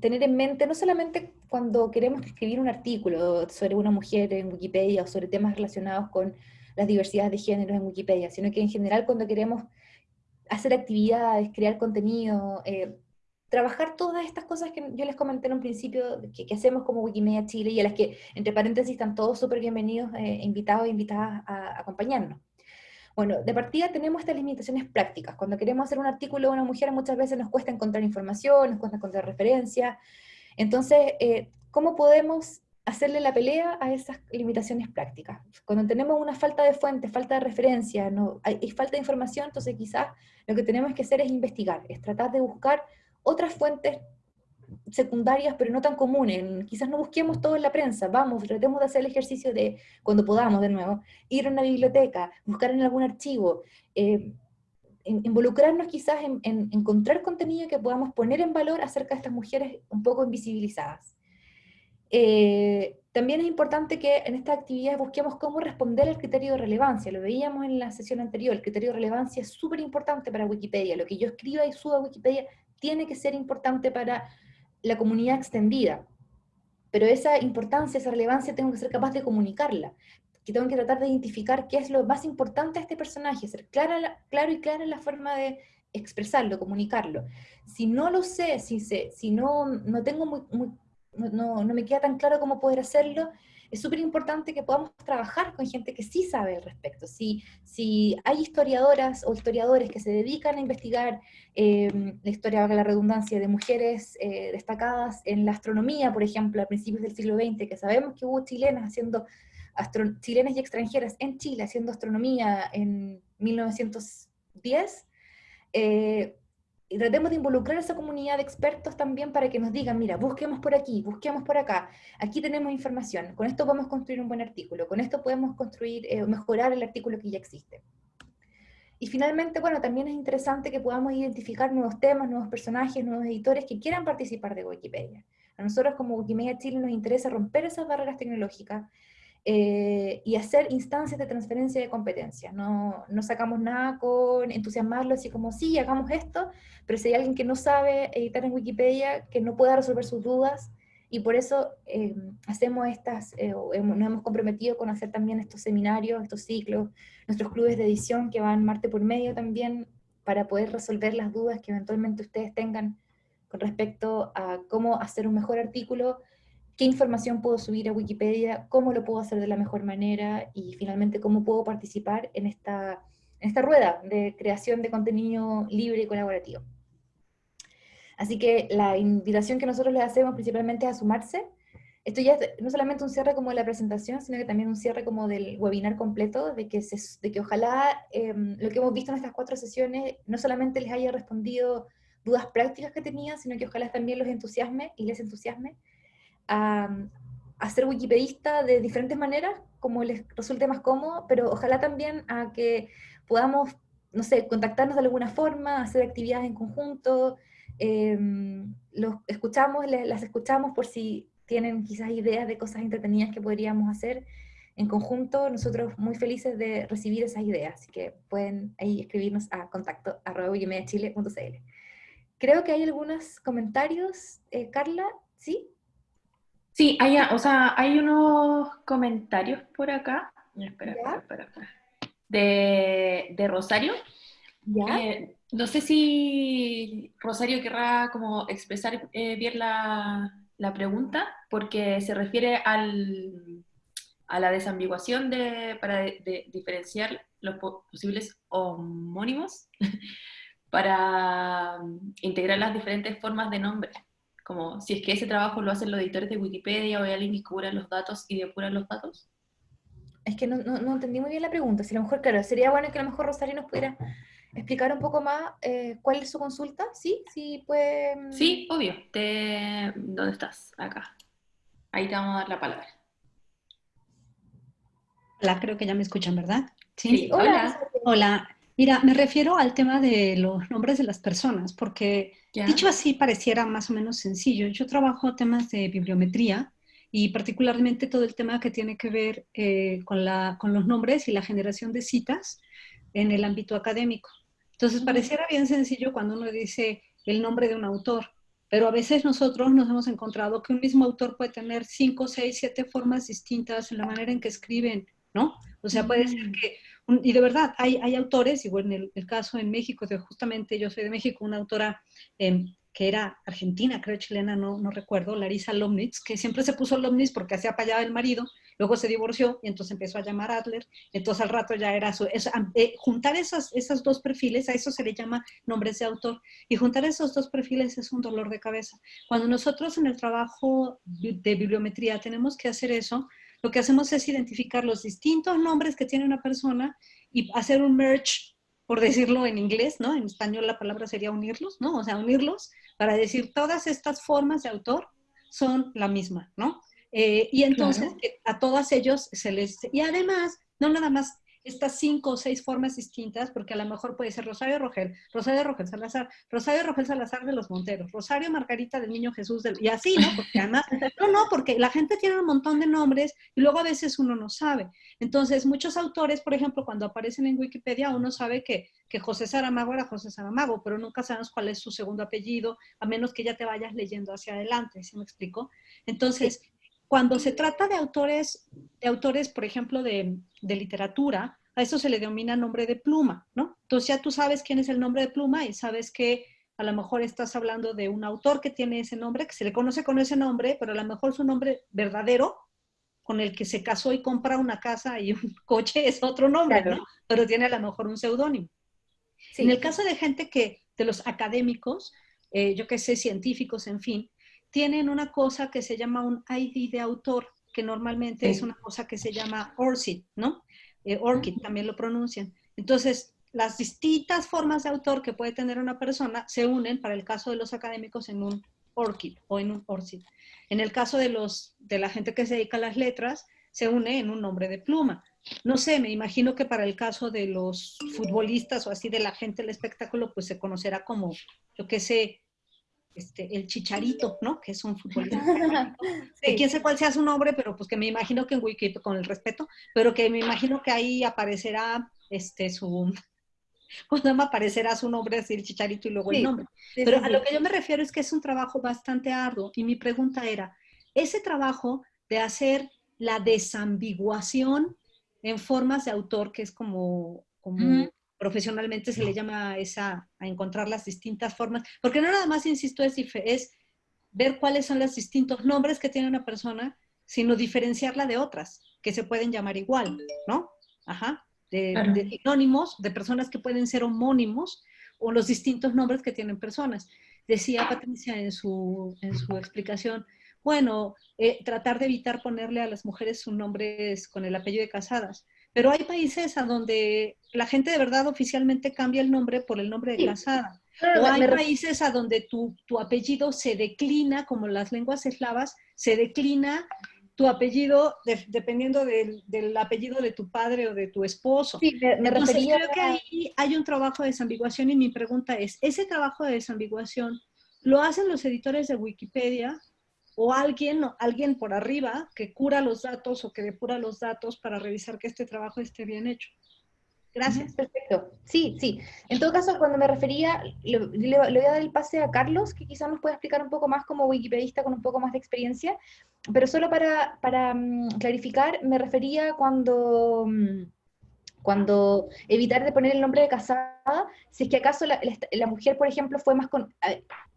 tener en mente, no solamente cuando queremos escribir un artículo sobre una mujer en Wikipedia o sobre temas relacionados con las diversidades de género en Wikipedia, sino que en general cuando queremos hacer actividades, crear contenido, eh, trabajar todas estas cosas que yo les comenté en un principio, que, hacemos como Wikimedia Chile y a las que, entre paréntesis, están todos súper bienvenidos, eh, invitados e invitadas a acompañarnos. Bueno, de partida tenemos estas limitaciones prácticas. Cuando queremos hacer un artículo de una mujer muchas veces nos cuesta encontrar información, nos cuesta encontrar referencia. Entonces, eh, ¿cómo podemos hacerle la pelea a esas limitaciones prácticas? Cuando tenemos una falta de fuente, falta de referencia, no, hay, falta de información, entonces quizás lo que tenemos que hacer es investigar, es tratar de buscar otras fuentes secundarias, pero no tan comunes. Quizás no busquemos todo en la prensa, vamos, tratemos de hacer el ejercicio de, cuando podamos de nuevo, ir a una biblioteca, buscar en algún archivo, eh, involucrarnos quizás en, encontrar contenido que podamos poner en valor acerca de estas mujeres un poco invisibilizadas. Eh, también es importante que en esta actividad busquemos cómo responder al criterio de relevancia. Lo veíamos en la sesión anterior, el criterio de relevancia es súper importante para Wikipedia. Lo que yo escriba y suba a Wikipedia tiene que ser importante para la comunidad extendida. Pero esa importancia, esa relevancia, tengo que ser capaz de comunicarla. Que tengo que tratar de identificar qué es lo más importante a este personaje, ser clara, claro y clara en la forma de expresarlo, comunicarlo. Si no lo sé, si, si no, no tengo muy, no, me queda tan claro cómo poder hacerlo, es súper importante que podamos trabajar con gente que sí sabe al respecto. Si, si hay historiadoras o historiadores que se dedican a investigar em, la historia, la redundancia, de mujeres eh, destacadas en la astronomía, por ejemplo, a principios del siglo XX, que sabemos que hubo chilenas haciendo, chilenas y extranjeras en Chile haciendo astronomía en 1910, eh, y tratemos de involucrar a esa comunidad de expertos también para que nos digan, mira, busquemos por aquí, busquemos por acá, aquí tenemos información, con esto podemos construir un buen artículo, con esto podemos construir, eh, mejorar el artículo que ya existe. Y finalmente, bueno, también es interesante que podamos identificar nuevos temas, nuevos personajes, nuevos editores que quieran participar de Wikipedia. A nosotros como Wikimedia Chile nos interesa romper esas barreras tecnológicas, eh, y hacer instancias de transferencia de competencia. No, no sacamos nada con entusiasmarlo así como, sí, hagamos esto, pero si hay alguien que no sabe editar en Wikipedia, que no pueda resolver sus dudas, y por eso eh, hacemos estas, eh, nos hemos comprometido con hacer también estos seminarios, estos ciclos, nuestros clubes de edición que van Marte por medio también, para poder resolver las dudas que eventualmente ustedes tengan con respecto a cómo hacer un mejor artículo, qué información puedo subir a Wikipedia, cómo lo puedo hacer de la mejor manera y finalmente cómo puedo participar en esta, en esta rueda de creación de contenido libre y colaborativo. Así que la invitación que nosotros les hacemos principalmente es a sumarse. Esto ya es no solamente un cierre como de la presentación, sino que también un cierre como del webinar completo, de que, de que ojalá em, lo que hemos visto en estas cuatro sesiones no solamente les haya respondido dudas prácticas que tenían, sino que ojalá también los entusiasme y les entusiasme a, ser wikipedista de diferentes maneras, como les resulte más cómodo, pero ojalá también a que podamos, no sé, contactarnos de alguna forma, hacer actividades en conjunto, em, los escuchamos, las escuchamos por si tienen quizás ideas de cosas entretenidas que podríamos hacer en conjunto, nosotros muy felices de recibir esas ideas, así que pueden ahí escribirnos a contacto arroba Creo que hay algunos comentarios, eh, Carla, ¿sí? Sí, hay, o sea, hay unos comentarios por acá. Espera, espera, espera, De, de Rosario. ¿Ya? Eh, no sé si Rosario querrá como expresar eh, bien la, la, pregunta, porque se refiere al, a la desambiguación de, para de, diferenciar los posibles homónimos para integrar las diferentes formas de nombre como si es que ese trabajo lo hacen los editores de Wikipedia o hay alguien que cubra los datos y depura los datos. Es que no, no, entendí muy bien la pregunta. Si a lo mejor, claro, sería bueno que a lo mejor Rosario nos pudiera explicar un poco más eh, cuál es su consulta. ¿Sí? ¿Sí puede...? Mm? Sí, obvio. ¿Dónde estás? Acá. Ahí te vamos a dar la palabra. Hola, creo que ya me escuchan, ¿verdad? Sí, hola. Hola. Mira, me refiero al tema de los nombres de las personas, porque dicho así pareciera más o menos sencillo. Yo trabajo temas de bibliometría y particularmente todo el tema que tiene que ver eh, con, la, con los nombres y la generación de citas en el ámbito académico. Entonces, pareciera bien sencillo cuando uno dice el nombre de un autor, pero a veces nosotros nos hemos encontrado que un mismo autor puede tener cinco, seis, siete formas distintas en la manera en que escriben, ¿no? O sea, puede ser que y de verdad, hay, hay autores, igual en el, caso en México, de justamente yo soy de México, una autora em, que era argentina, creo chilena, no, no recuerdo, Larisa Lomnitz, que siempre se puso Lomnitz porque hacía para allá el marido, luego se divorció y entonces empezó a llamar Adler, entonces al rato ya era su... Eh, juntar esos, esos dos perfiles, a eso se le llama nombres de autor, y juntar esos dos perfiles es un dolor de cabeza. Cuando nosotros en el trabajo de bibliometría tenemos que hacer eso, lo que hacemos es identificar los distintos nombres que tiene una persona y hacer un merge, por decirlo en inglés, ¿no? En español la palabra sería unirlos, ¿no? O sea, unirlos para decir todas estas formas de autor son la misma, ¿no? Eh, y entonces a todas ellos se les... Y además, no nada más estas cinco o seis formas distintas, porque a lo mejor puede ser Rosario Rogel, Rosario Rogel Salazar, Rosario Rogel Salazar de los Monteros, Rosario Margarita del Niño Jesús, del, y así, ¿no? Porque además, no, no, porque la gente tiene un montón de nombres y luego a veces uno no sabe. Entonces, muchos autores, por ejemplo, cuando aparecen en Wikipedia, uno sabe que, que José Saramago era José Saramago, pero nunca sabemos cuál es su segundo apellido, a menos que ya te vayas leyendo hacia adelante, ¿sí me explico? Entonces, cuando se trata de autores, de autores por ejemplo, de, literatura, a eso se le denomina nombre de pluma, ¿no? Entonces ya tú sabes quién es el nombre de pluma y sabes que a lo mejor estás hablando de un autor que tiene ese nombre, que se le conoce con ese nombre, pero a lo mejor su nombre verdadero, con el que se casó y compra una casa y un coche, es otro nombre, ¿no? Pero tiene a lo mejor un seudónimo. En el caso de gente que, de los académicos, eh, yo que sé, científicos, en fin, tienen una cosa que se llama un ID de autor, que normalmente es una cosa que se llama ORCID, ¿no? Eh, ORCID también lo pronuncian. Entonces, las distintas formas de autor que puede tener una persona se unen, para el caso de los académicos, en un ORCID o en un ORCID. En el caso de, los, de la gente que se dedica a las letras, se une en un nombre de pluma. No sé, me imagino que para el caso de los futbolistas o así de la gente del espectáculo, pues se conocerá como, yo qué sé, este, el Chicharito, ¿no? Que es un futbolista. sí. Quién sé cuál sea su nombre, pero pues que me imagino que en Wikipedia, con el respeto, pero que me imagino que ahí aparecerá este, su, pues nada más aparecerá su nombre, así el Chicharito y luego el nombre. pero a lo que yo me refiero es que es un trabajo bastante arduo y mi pregunta era, ese trabajo de hacer la desambiguación en formas de autor, que es como, como profesionalmente se le llama esa, a encontrar las distintas formas, porque no nada más, insisto, es, es ver cuáles son los distintos nombres que tiene una persona, sino diferenciarla de otras, que se pueden llamar igual, ¿no? Ajá, de, sinónimos, de personas que pueden ser homónimos, o los distintos nombres que tienen personas. Decía Patricia en su, en su explicación, bueno, eh, tratar de evitar ponerle a las mujeres sus nombres con el apellido de casadas. Pero hay países a donde la gente de verdad oficialmente cambia el nombre por el nombre de casada. o hay países a donde tu, tu, apellido se declina, como las lenguas eslavas, se declina tu apellido dependiendo del, del, apellido de tu padre o de tu esposo. Sí, me, Entonces, creo que ahí hay un trabajo de desambiguación y mi pregunta es, ¿ese trabajo de desambiguación lo hacen los editores de Wikipedia o alguien, alguien por arriba que cura los datos o que depura los datos para revisar que este trabajo esté bien hecho. Gracias. Perfecto. Sí, sí. En todo caso, cuando me refería, le, voy a dar el pase a Carlos, que quizás nos pueda explicar un poco más como wikipedista con un poco más de experiencia, pero solo para, para mm, clarificar, me refería cuando, mm, cuando evitar de poner el nombre de casada, si es que acaso la, la mujer, por ejemplo, fue más con,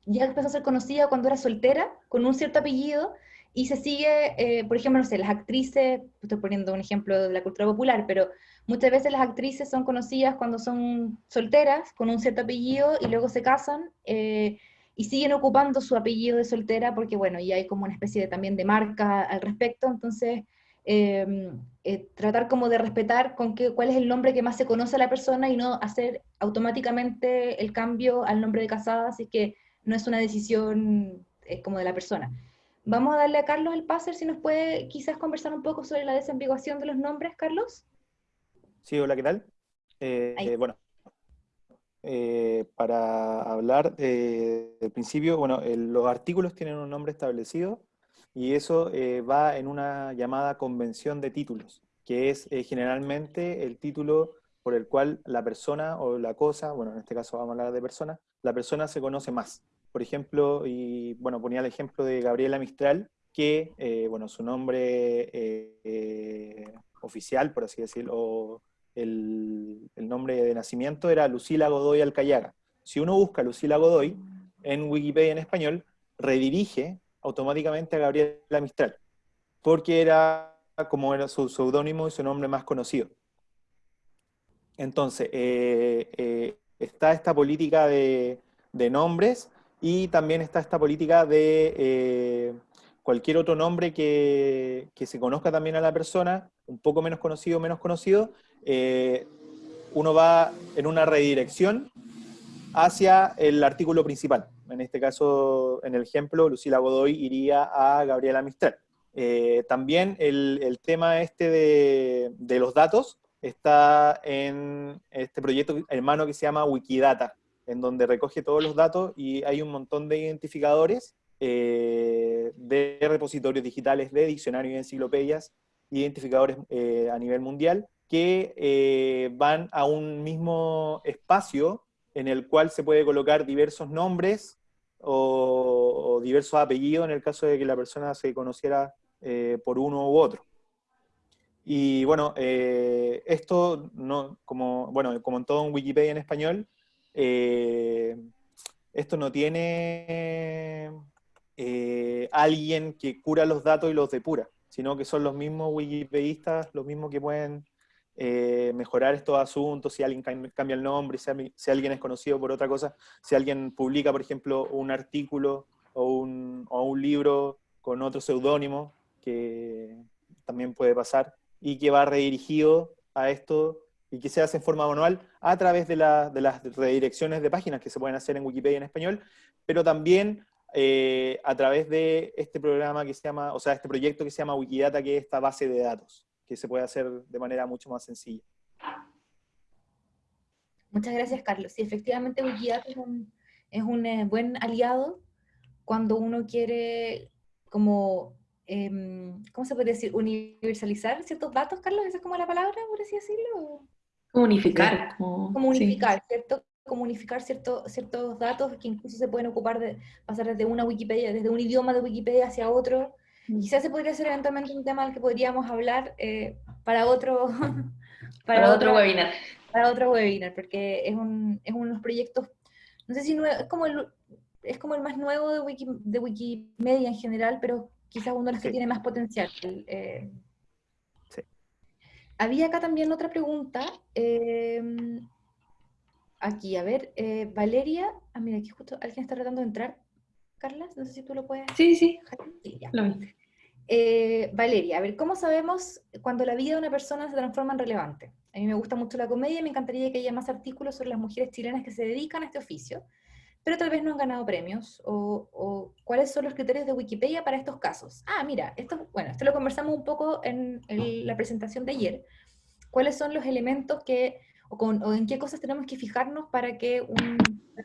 ya empezó a ser conocida cuando era soltera, con un cierto apellido, y se sigue, eh, por ejemplo, no sé, las actrices, estoy poniendo un ejemplo de la cultura popular, pero muchas veces las actrices son conocidas cuando son solteras, con un cierto apellido, y luego se casan, eh, y siguen ocupando su apellido de soltera, porque bueno, y hay como una especie de, también de marca al respecto, entonces em, eh, tratar como de respetar con qué, cuál es el nombre que más se conoce a la persona y no hacer automáticamente el cambio al nombre de casada, así que no es una decisión como de la persona. Vamos a darle a Carlos el pase, si nos puede quizás conversar un poco sobre la desambiguación de los nombres, Carlos. Sí, hola, ¿qué tal? Eh, bueno, eh, para hablar eh, del principio, bueno, los artículos tienen un nombre establecido y eso va en una llamada convención de títulos, que es generalmente el título por el cual la persona o la cosa, bueno, en este caso vamos a hablar de persona, la persona se conoce más por ejemplo, y bueno, ponía el ejemplo de Gabriela Mistral, que, eh, bueno, su nombre eh, oficial, por así decirlo, o el, nombre de nacimiento era Lucila Godoy Alcayaga. Si uno busca Lucila Godoy en Wikipedia en español, redirige automáticamente a Gabriela Mistral, porque era como era su seudónimo y su nombre más conocido. Entonces, eh, está esta política de, nombres y también está esta política de eh, cualquier otro nombre que, se conozca también a la persona, un poco menos conocido, menos conocido, eh, uno va en una redirección hacia el artículo principal. En este caso, en el ejemplo, Lucila Godoy iría a Gabriela Mistral. Eh, también el, tema este de, los datos está en este proyecto hermano que se llama Wikidata, en donde recoge todos los datos y hay un montón de identificadores eh, de repositorios digitales, de diccionarios y enciclopedias, identificadores eh, a nivel mundial, que van a un mismo espacio en el cual se puede colocar diversos nombres o, diversos apellidos en el caso de que la persona se conociera por uno u otro. Y bueno, esto, no, como, bueno, como en todo en Wikipedia en español, eh, esto no tiene eh, alguien que cura los datos y los depura, sino que son los mismos wikipedistas, los mismos que pueden eh, mejorar estos asuntos, si alguien cambia el nombre, si, alguien es conocido por otra cosa, si alguien publica, por ejemplo, un artículo o un, libro con otro seudónimo, que también puede pasar, y que va redirigido a esto y que se hace en forma manual a través de, las redirecciones de páginas que se pueden hacer en Wikipedia en español, pero también eh, a través de este programa que se llama, o sea, este proyecto que se llama Wikidata, que es esta base de datos, que se puede hacer de manera mucho más sencilla. Muchas gracias, Carlos. Sí, efectivamente Wikidata es un, eh, buen aliado cuando uno quiere como em, ¿cómo se puede decir? Universalizar ciertos datos, Carlos, esa es como la palabra, por así decirlo. Comunicar. Comunicar, ¿cierto? Comunicar ciertos datos que incluso se pueden ocupar de pasar desde una Wikipedia, desde un idioma de Wikipedia hacia otro. Quizás se podría hacer eventualmente un tema al que podríamos hablar eh, para otro para, otro webinar. Para otro webinar, porque es, un, es uno de los proyectos, no sé si es como el, es como el más nuevo de, Wiki, de Wikimedia en general, pero quizás uno de los que tiene más potencial. Eh, había acá también otra pregunta. Em, aquí, a ver, eh, Valeria. Ah, mira, aquí justo alguien está tratando de entrar. Carla, no sé si tú lo puedes. Sí, sí. Eh, Valeria, a ver, ¿cómo sabemos cuando la vida de una persona se transforma en relevante? A mí me gusta mucho la comedia y me encantaría que haya más artículos sobre las mujeres chilenas que se dedican a este oficio, pero tal vez no han ganado premios, o, cuáles son los criterios de Wikipedia para estos casos. Ah, mira, esto, bueno, esto lo conversamos un poco en, la presentación de ayer, cuáles son los elementos que o, en qué cosas tenemos que fijarnos para que un,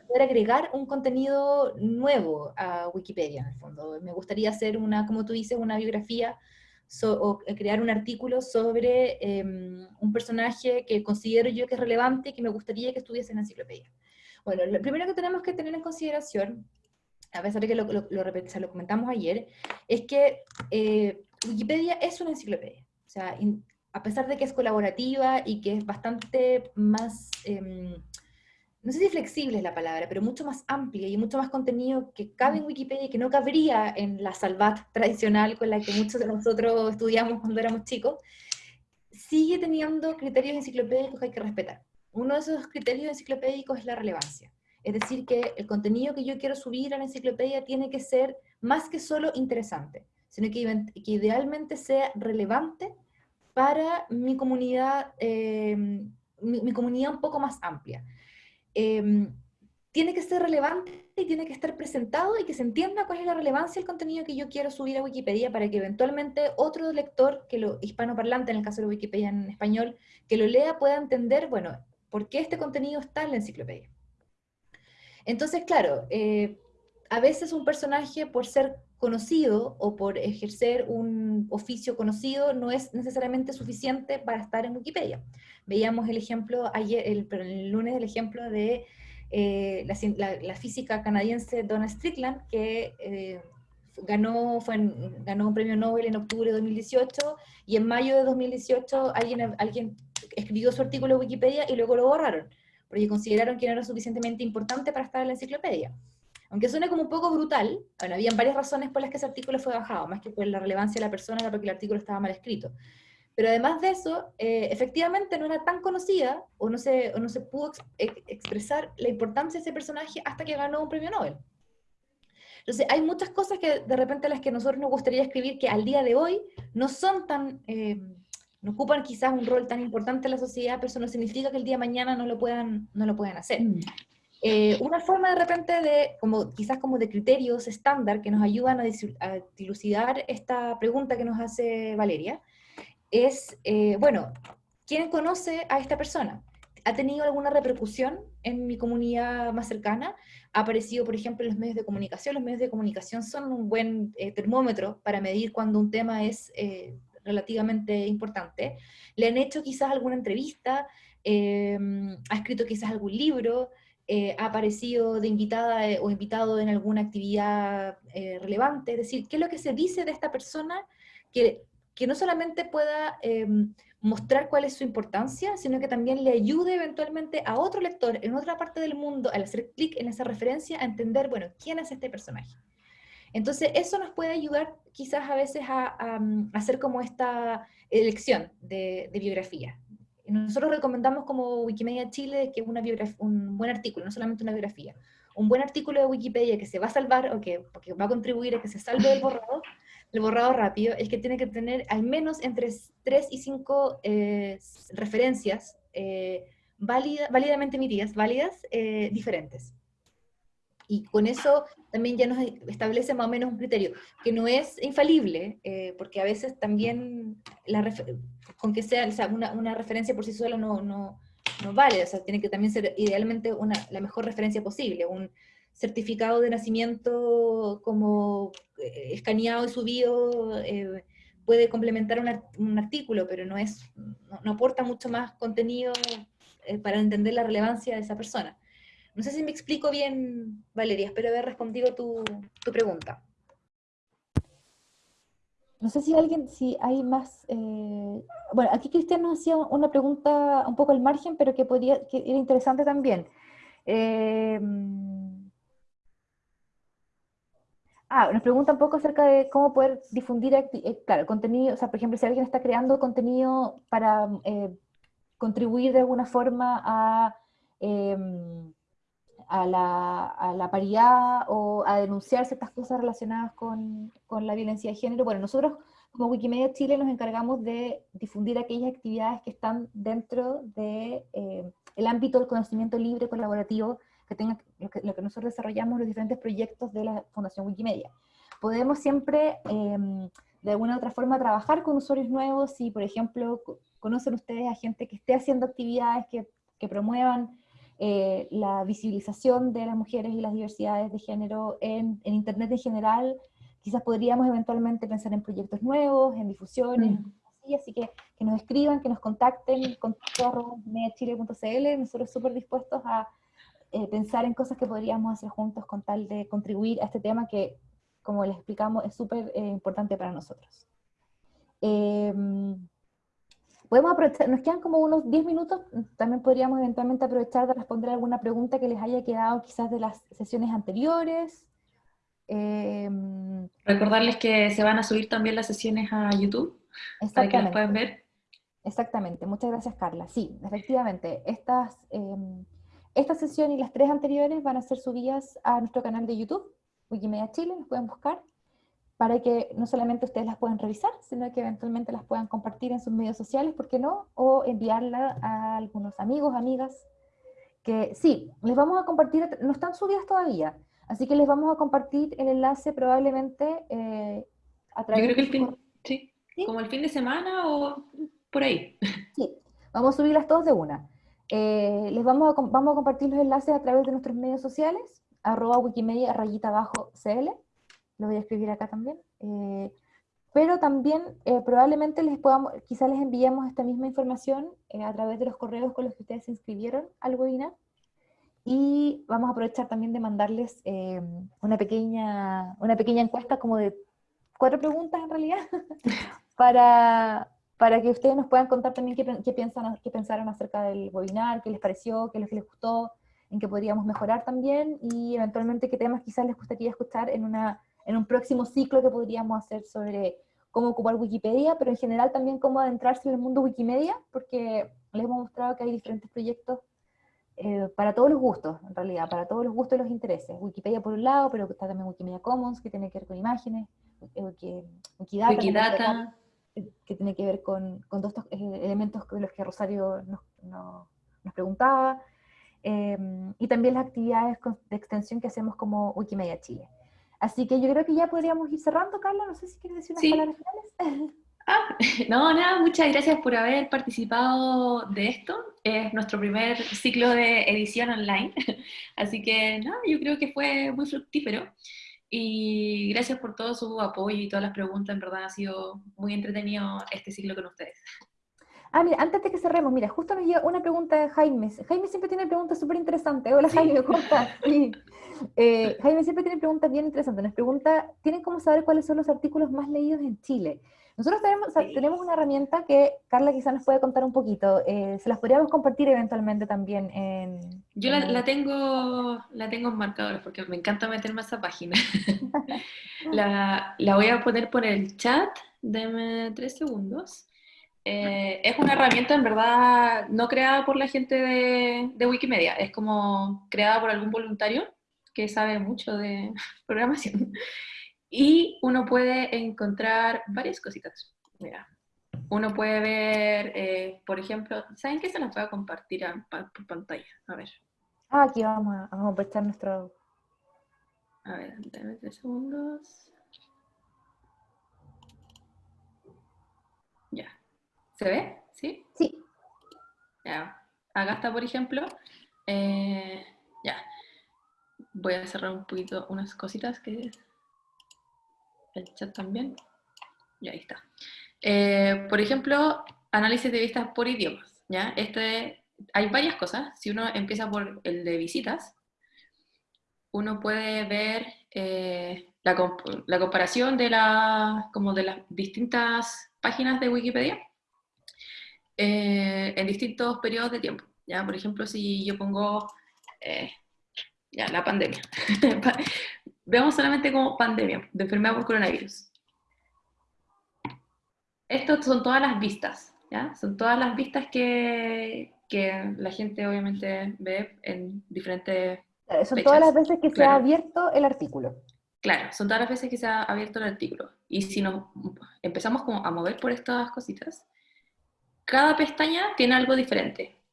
poder agregar un contenido nuevo a Wikipedia, en el fondo. Me gustaría hacer una, como tú dices, una biografía o crear un artículo sobre em, un personaje que considero yo que es relevante y que me gustaría que estuviese en la enciclopedia. Bueno, lo primero que tenemos que tener en consideración, a pesar de que lo, lo, lo, comentamos ayer, es que eh, Wikipedia es una enciclopedia. O sea, a pesar de que es colaborativa y que es bastante más... Em, no sé si flexible es la palabra, pero mucho más amplia y mucho más contenido que cabe en Wikipedia y que no cabría en la Salvat tradicional con la que muchos de nosotros estudiamos cuando éramos chicos, sigue teniendo criterios enciclopédicos que hay que respetar. Uno de esos criterios enciclopédicos es la relevancia. Es decir, que el contenido que yo quiero subir a la enciclopedia tiene que ser más que solo interesante, sino que, idealmente sea relevante para mi comunidad, eh, mi comunidad un poco más amplia. Em, tiene que ser relevante y tiene que estar presentado y que se entienda cuál es la relevancia del contenido que yo quiero subir a Wikipedia para que eventualmente otro lector, que lo hispanoparlante en el caso de Wikipedia en español, que lo lea pueda entender, bueno, por qué este contenido está en la enciclopedia. Entonces, claro, eh, a veces un personaje por ser conocido o por ejercer un oficio conocido no es necesariamente suficiente para estar en Wikipedia. Veíamos el ejemplo ayer, el, lunes el ejemplo de eh, la, física canadiense Donna Strickland, que eh, ganó, fue ganó un premio Nobel en octubre de 2018 y en mayo de 2018 alguien, alguien escribió su artículo en Wikipedia y luego lo borraron, porque consideraron que no era suficientemente importante para estar en la enciclopedia. Aunque suene como un poco brutal, bueno, habían varias razones por las que ese artículo fue bajado, más que por la relevancia de la persona, era porque el artículo estaba mal escrito. Pero además de eso, eh, efectivamente no era tan conocida o no se, no se pudo expresar la importancia de ese personaje hasta que ganó un premio Nobel. Entonces, hay muchas cosas que de repente las que nosotros nos gustaría escribir que al día de hoy no son tan, eh, no ocupan quizás un rol tan importante en la sociedad, pero eso no significa que el día de mañana no lo puedan, no lo puedan hacer. Eh, una forma de repente de, como, quizás como de criterios estándar que nos ayudan a, dilucidar esta pregunta que nos hace Valeria, es, eh, bueno, ¿quién conoce a esta persona? ¿Ha tenido alguna repercusión en mi comunidad más cercana? ¿Ha aparecido, por ejemplo, en los medios de comunicación? Los medios de comunicación son un buen eh, termómetro para medir cuando un tema es relativamente importante. ¿Le han hecho quizás alguna entrevista? ¿Ha escrito quizás algún libro? Ha aparecido de invitada o invitado en alguna actividad relevante, es decir, ¿qué es lo que se dice de esta persona que que no solamente pueda em, mostrar cuál es su importancia, sino que también le ayude eventualmente a otro lector en otra parte del mundo, al hacer clic en esa referencia, a entender, bueno, quién es este personaje. Entonces, eso nos puede ayudar quizás a veces a, hacer como esta elección de, biografía. Nosotros recomendamos como Wikimedia Chile que una un buen artículo, no solamente una biografía, un buen artículo de Wikipedia que se va a salvar o que, va a contribuir a que se salve el borrado, el borrado rápido es que tiene que tener al menos entre 3 y 5 eh, referencias eh, válidamente emitidas, válidas, eh, diferentes. Y con eso también ya nos establece más o menos un criterio, que no es infalible, porque a veces también la con que sea, una, una, referencia por sí sola no, no, no, vale, o sea, tiene que también ser idealmente una, la mejor referencia posible, un, certificado de nacimiento como eh, escaneado y subido eh, puede complementar un, artículo, pero no, es, no, aporta mucho más contenido eh, para entender la relevancia de esa persona. No sé si me explico bien, Valeria, espero haber respondido tu, tu pregunta. No sé si alguien, si hay más... bueno, aquí Cristian nos hacía una pregunta un poco al margen, pero que, podría, que era interesante también. Eh, Ah, nos pregunta un poco acerca de cómo poder difundir, eh, claro, contenido, o sea, por ejemplo, si alguien está creando contenido para eh, contribuir de alguna forma a, em, a, la, paridad o a denunciar ciertas cosas relacionadas con, con, la violencia de género, bueno, nosotros como Wikimedia Chile nos encargamos de difundir aquellas actividades que están dentro del de, eh, ámbito del conocimiento libre colaborativo que tenga lo que, nosotros desarrollamos los diferentes proyectos de la Fundación Wikimedia. Podemos siempre, em, de alguna u otra forma, trabajar con usuarios nuevos, si por ejemplo conocen ustedes a gente que esté haciendo actividades que que promuevan eh, la visibilización de las mujeres y las diversidades de género en, en, Internet en general. Quizás podríamos eventualmente pensar en proyectos nuevos, en difusiones, mm. así, así que que nos escriban, que nos contacten con mediachile.cl, nosotros súper dispuestos a eh, pensar en cosas que podríamos hacer juntos con tal de contribuir a este tema que, como les explicamos, es súper eh, importante para nosotros. Em, podemos aprovechar, nos quedan como unos 10 minutos, también podríamos eventualmente aprovechar de responder alguna pregunta que les haya quedado quizás de las sesiones anteriores. Em, Recordarles que se van a subir también las sesiones a YouTube, para que las puedan ver. Exactamente, muchas gracias Carla. Sí, efectivamente, estas, em, esta sesión y las tres anteriores van a ser subidas a nuestro canal de YouTube, Wikimedia Chile, nos pueden buscar para que no solamente ustedes las puedan revisar, sino que eventualmente las puedan compartir en sus medios sociales, ¿por qué no? O enviarla a algunos amigos, amigas, que sí, les vamos a compartir, no están subidas todavía, así que les vamos a compartir el enlace probablemente eh, a través Yo creo que el fin, sí, como el fin de semana o por ahí. Sí, vamos a subirlas todas de una. Eh, les vamos a, vamos a compartir los enlaces a través de nuestros medios sociales, arroba wikimedia rayita abajo cl, lo voy a escribir acá también. Eh, pero también eh, probablemente les podamos, quizás les enviemos esta misma información eh, a través de los correos con los que ustedes se inscribieron al webinar. Y vamos a aprovechar también de mandarles una, pequeña, una pequeña encuesta como de cuatro preguntas en realidad, para, para que ustedes nos puedan contar también qué, qué, piensan, qué pensaron acerca del webinar, qué les pareció, qué les, qué les gustó, en qué podríamos mejorar también, y eventualmente qué temas quizás les gustaría escuchar en una en un próximo ciclo que podríamos hacer sobre cómo ocupar Wikipedia, pero en general también cómo adentrarse en el mundo Wikimedia, porque les hemos mostrado que hay diferentes proyectos eh, para todos los gustos, en realidad, para todos los gustos y los intereses. Wikipedia por un lado, pero está también Wikimedia Commons, que tiene que ver con imágenes, eh, Wikidata, Wikidata. Que, tiene que ver con, con todos estos eh, elementos de los que Rosario nos, nos preguntaba, y también las actividades de extensión que hacemos como Wikimedia Chile. Así que yo creo que ya podríamos ir cerrando, Carla. No sé si quieres decir unas palabras finales. Ah, no, nada, muchas gracias por haber participado de esto. Es nuestro primer ciclo de edición online. Así que, no, yo creo que fue muy fructífero. Y gracias por todo su apoyo y todas las preguntas. En verdad ha sido muy entretenido este ciclo con ustedes. Ah, mira, antes de que cerremos, mira, justo nos llega una pregunta de Jaime. Jaime siempre tiene preguntas súper interesantes. Hola Jaime, ¿cómo estás? Eh, Jaime siempre tiene preguntas bien interesantes. Nos pregunta, ¿tienen cómo saber cuáles son los artículos más leídos en Chile? Nosotros tenemos, tenemos una herramienta que Carla quizás nos puede contar un poquito. Eh, se las podríamos compartir eventualmente también en... Yo la, tengo la tengo en marcadores porque me encanta meterme a esa página. la, la voy a poner por el chat. Deme tres segundos. Eh, es una herramienta en verdad no creada por la gente de, Wikimedia, es como creada por algún voluntario que sabe mucho de programación. Y uno puede encontrar varias cositas. Mira, uno puede ver, eh, por ejemplo, ¿saben qué se las voy a compartir por pantalla? A ver. Ah, aquí vamos a, vamos a nuestro... A ver, dame tres segundos. Ya. ¿Se ve? ¿Sí? Sí. Ya. Acá está, por ejemplo. Eh, ya. Voy a cerrar un poquito unas cositas que el chat también. Y ahí está. Eh, por ejemplo, análisis de vistas por idiomas. ¿ya? Este, hay varias cosas. Si uno empieza por el de visitas, uno puede ver eh, la, la, comparación de, la, como de las distintas páginas de Wikipedia eh, en distintos periodos de tiempo. ¿ya? Por ejemplo, si yo pongo eh, ya, la pandemia, veamos solamente como pandemia, de enfermedad por coronavirus. Estas son todas las vistas, ¿ya? son todas las vistas que, que la gente obviamente ve en diferentes... Eh, son todas las veces que se ha abierto el artículo. Claro, son todas las veces que se ha abierto el artículo. Y si nos empezamos como a mover por estas cositas, cada pestaña tiene algo diferente.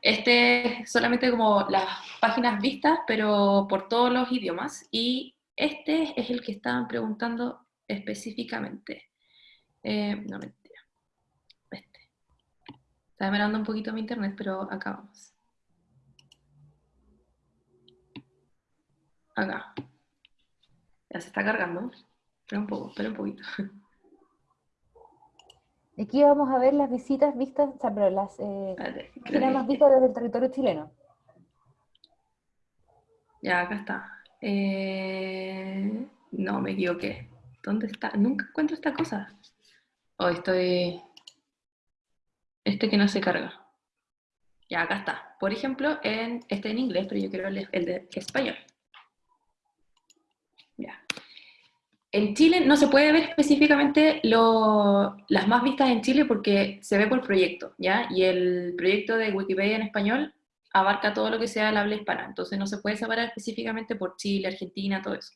Este es solamente como las páginas vistas, pero por todos los idiomas. Y este es el que estaban preguntando específicamente. Eh, no, mentira. Este. Está demorando un poquito mi internet, pero acá vamos. Acá. Ya se está cargando. Espera un poco, espera un poquito. Aquí vamos a ver las visitas vistas, o sea, pero las eh, más vistas desde el territorio chileno. Ya, acá está. Eh, no, me equivoqué. ¿Dónde está? Nunca encuentro esta cosa. Hoy estoy... Este que no se carga. Ya, acá está. Por ejemplo, en, este en inglés, pero yo quiero el, el de español. Ya. En Chile no se puede ver específicamente las más vistas en Chile porque se ve por proyecto, ¿ya? Y el proyecto de Wikipedia en español abarca todo lo que sea el habla hispana, entonces no se puede separar específicamente por Chile, Argentina, todo eso.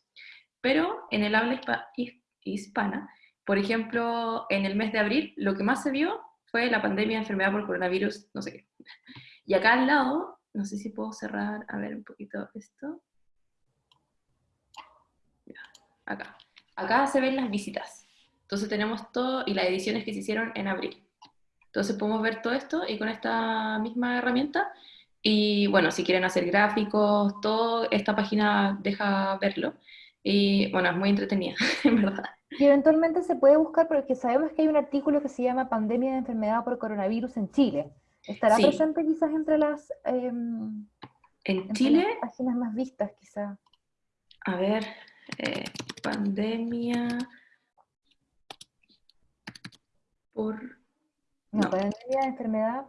Pero en el habla hispana, por ejemplo, en el mes de abril, lo que más se vio fue la pandemia de enfermedad por coronavirus, no sé qué. Y acá al lado, no sé si puedo cerrar, a ver un poquito esto. acá. Acá se ven las visitas. Entonces tenemos todo y las ediciones que se hicieron en abril. Entonces podemos ver todo esto y con esta misma herramienta. Y bueno, si quieren hacer gráficos, todo, esta página deja verlo. Y bueno, es muy entretenida, en verdad. Y eventualmente se puede buscar porque sabemos que hay un artículo que se llama Pandemia de enfermedad por coronavirus en Chile. ¿Estará presente quizás entre las, em, en Chile? páginas más vistas quizás? A ver, eh, pandemia por... No, pandemia de enfermedad.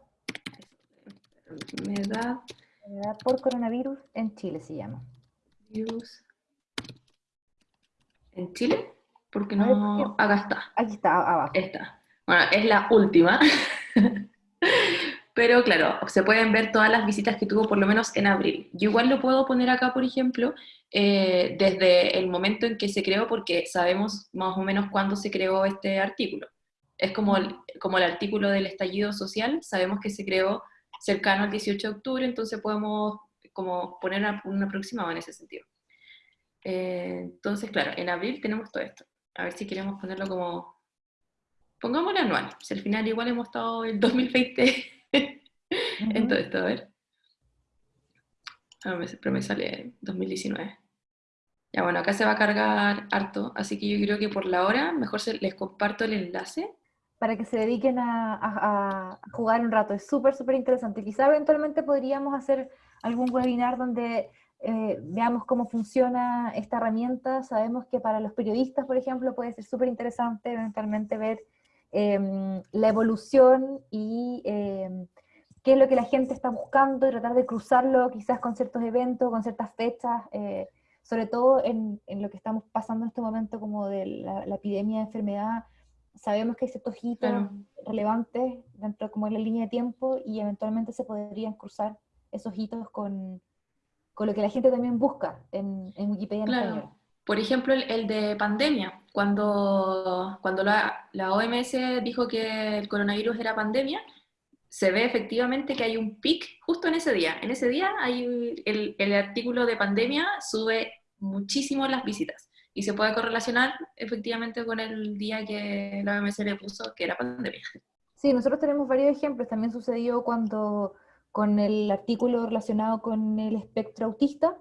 Enfermedad. Enfermedad por coronavirus en Chile se llama. Virus. ¿En Chile? Porque no... Acá está. Aquí está, abajo. Está. Bueno, es la última. Pero claro, se pueden ver todas las visitas que tuvo por lo menos en abril. Yo igual lo puedo poner acá, por ejemplo, eh, desde el momento en que se creó, porque sabemos más o menos cuándo se creó este artículo. Es como el, como el artículo del estallido social, sabemos que se creó cercano al 18 de octubre, entonces podemos como poner un aproximado en ese sentido. Eh, entonces, claro, en abril tenemos todo esto. A ver si queremos ponerlo como... Pongámoslo anual, si al final igual hemos estado el 2020 en todo esto, a ver. Pero me sale 2019. Ya bueno, acá se va a cargar harto, así que yo creo que por la hora mejor les comparto el enlace. Para que se dediquen a, jugar un rato, es súper, súper interesante. Quizá eventualmente podríamos hacer algún webinar donde eh, veamos cómo funciona esta herramienta. Sabemos que para los periodistas, por ejemplo, puede ser súper interesante eventualmente ver Em, la evolución y em, qué es lo que la gente está buscando y tratar de cruzarlo quizás con ciertos eventos, con ciertas fechas, eh, sobre todo en, en, lo que estamos pasando en este momento como de la, epidemia de enfermedad, sabemos que hay ciertos hitos relevantes dentro como en la línea de tiempo y eventualmente se podrían cruzar esos hitos con, con lo que la gente también busca en, en Wikipedia en español. Por ejemplo, el, de pandemia, cuando, cuando la, la, OMS dijo que el coronavirus era pandemia, se ve efectivamente que hay un pic justo en ese día. En ese día hay el, el artículo de pandemia sube muchísimo las visitas y se puede correlacionar efectivamente con el día que la OMS le puso que era pandemia. Sí, nosotros tenemos varios ejemplos. También sucedió cuando con el artículo relacionado con el espectro autista,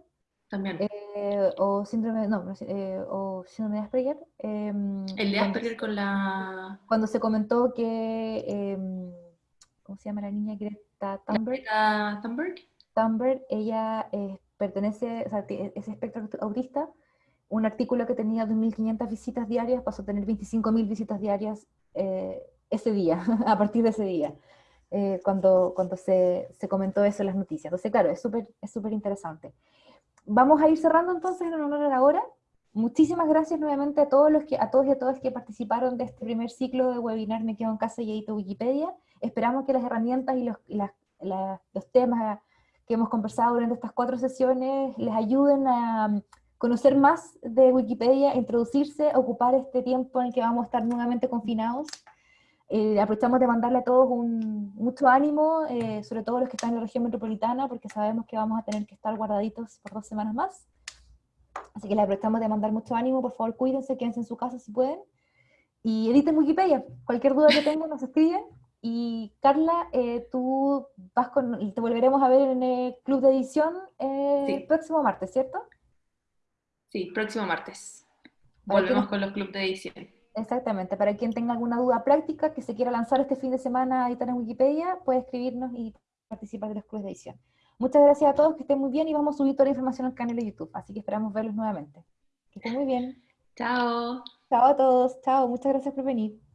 también. Eh, o síndrome, no, eh, o síndrome de Asperger. Em, el de Asperger con la... Cuando se comentó que, em, ¿cómo se llama la niña? Greta Thunberg. Greta Thunberg. Thunberg, ella eh, pertenece, o sea, es espectro autista. Un artículo que tenía 2.500 visitas diarias pasó a tener 25.000 visitas diarias ese día, a partir de ese día. cuando, cuando se, se, comentó eso en las noticias. Entonces, claro, es súper es súper interesante vamos a ir cerrando entonces en honor a la hora. Muchísimas gracias nuevamente a todos, los que, a todos y a todas que participaron de este primer ciclo de webinar Me Quedo en Casa y Edito Wikipedia. Esperamos que las herramientas y los, los temas que hemos conversado durante estas cuatro sesiones les ayuden a um, conocer más de Wikipedia, introducirse, ocupar este tiempo en el que vamos a estar nuevamente confinados eh, aprovechamos de mandarle a todos un, mucho ánimo, eh, sobre todo los que están en la región metropolitana, porque sabemos que vamos a tener que estar guardaditos por dos semanas más. Así que les aprovechamos de mandar mucho ánimo, por favor cuídense, quédense en su casa si pueden. Y editen Wikipedia, cualquier duda que tengan nos escriben Y Carla, eh, tú vas con, te volveremos a ver en el club de edición el eh, próximo martes, ¿cierto? Sí, próximo martes. Volvemos con los clubes de edición. Exactamente. Para quien tenga alguna duda práctica que se quiera lanzar este fin de semana a editar en Wikipedia, puede escribirnos y participar de los clubes de edición. Muchas gracias a todos, que estén muy bien y vamos a subir toda la información al canal de YouTube, así que esperamos verlos nuevamente. Que estén muy bien. Chao. Chao a todos, chao, muchas gracias por venir.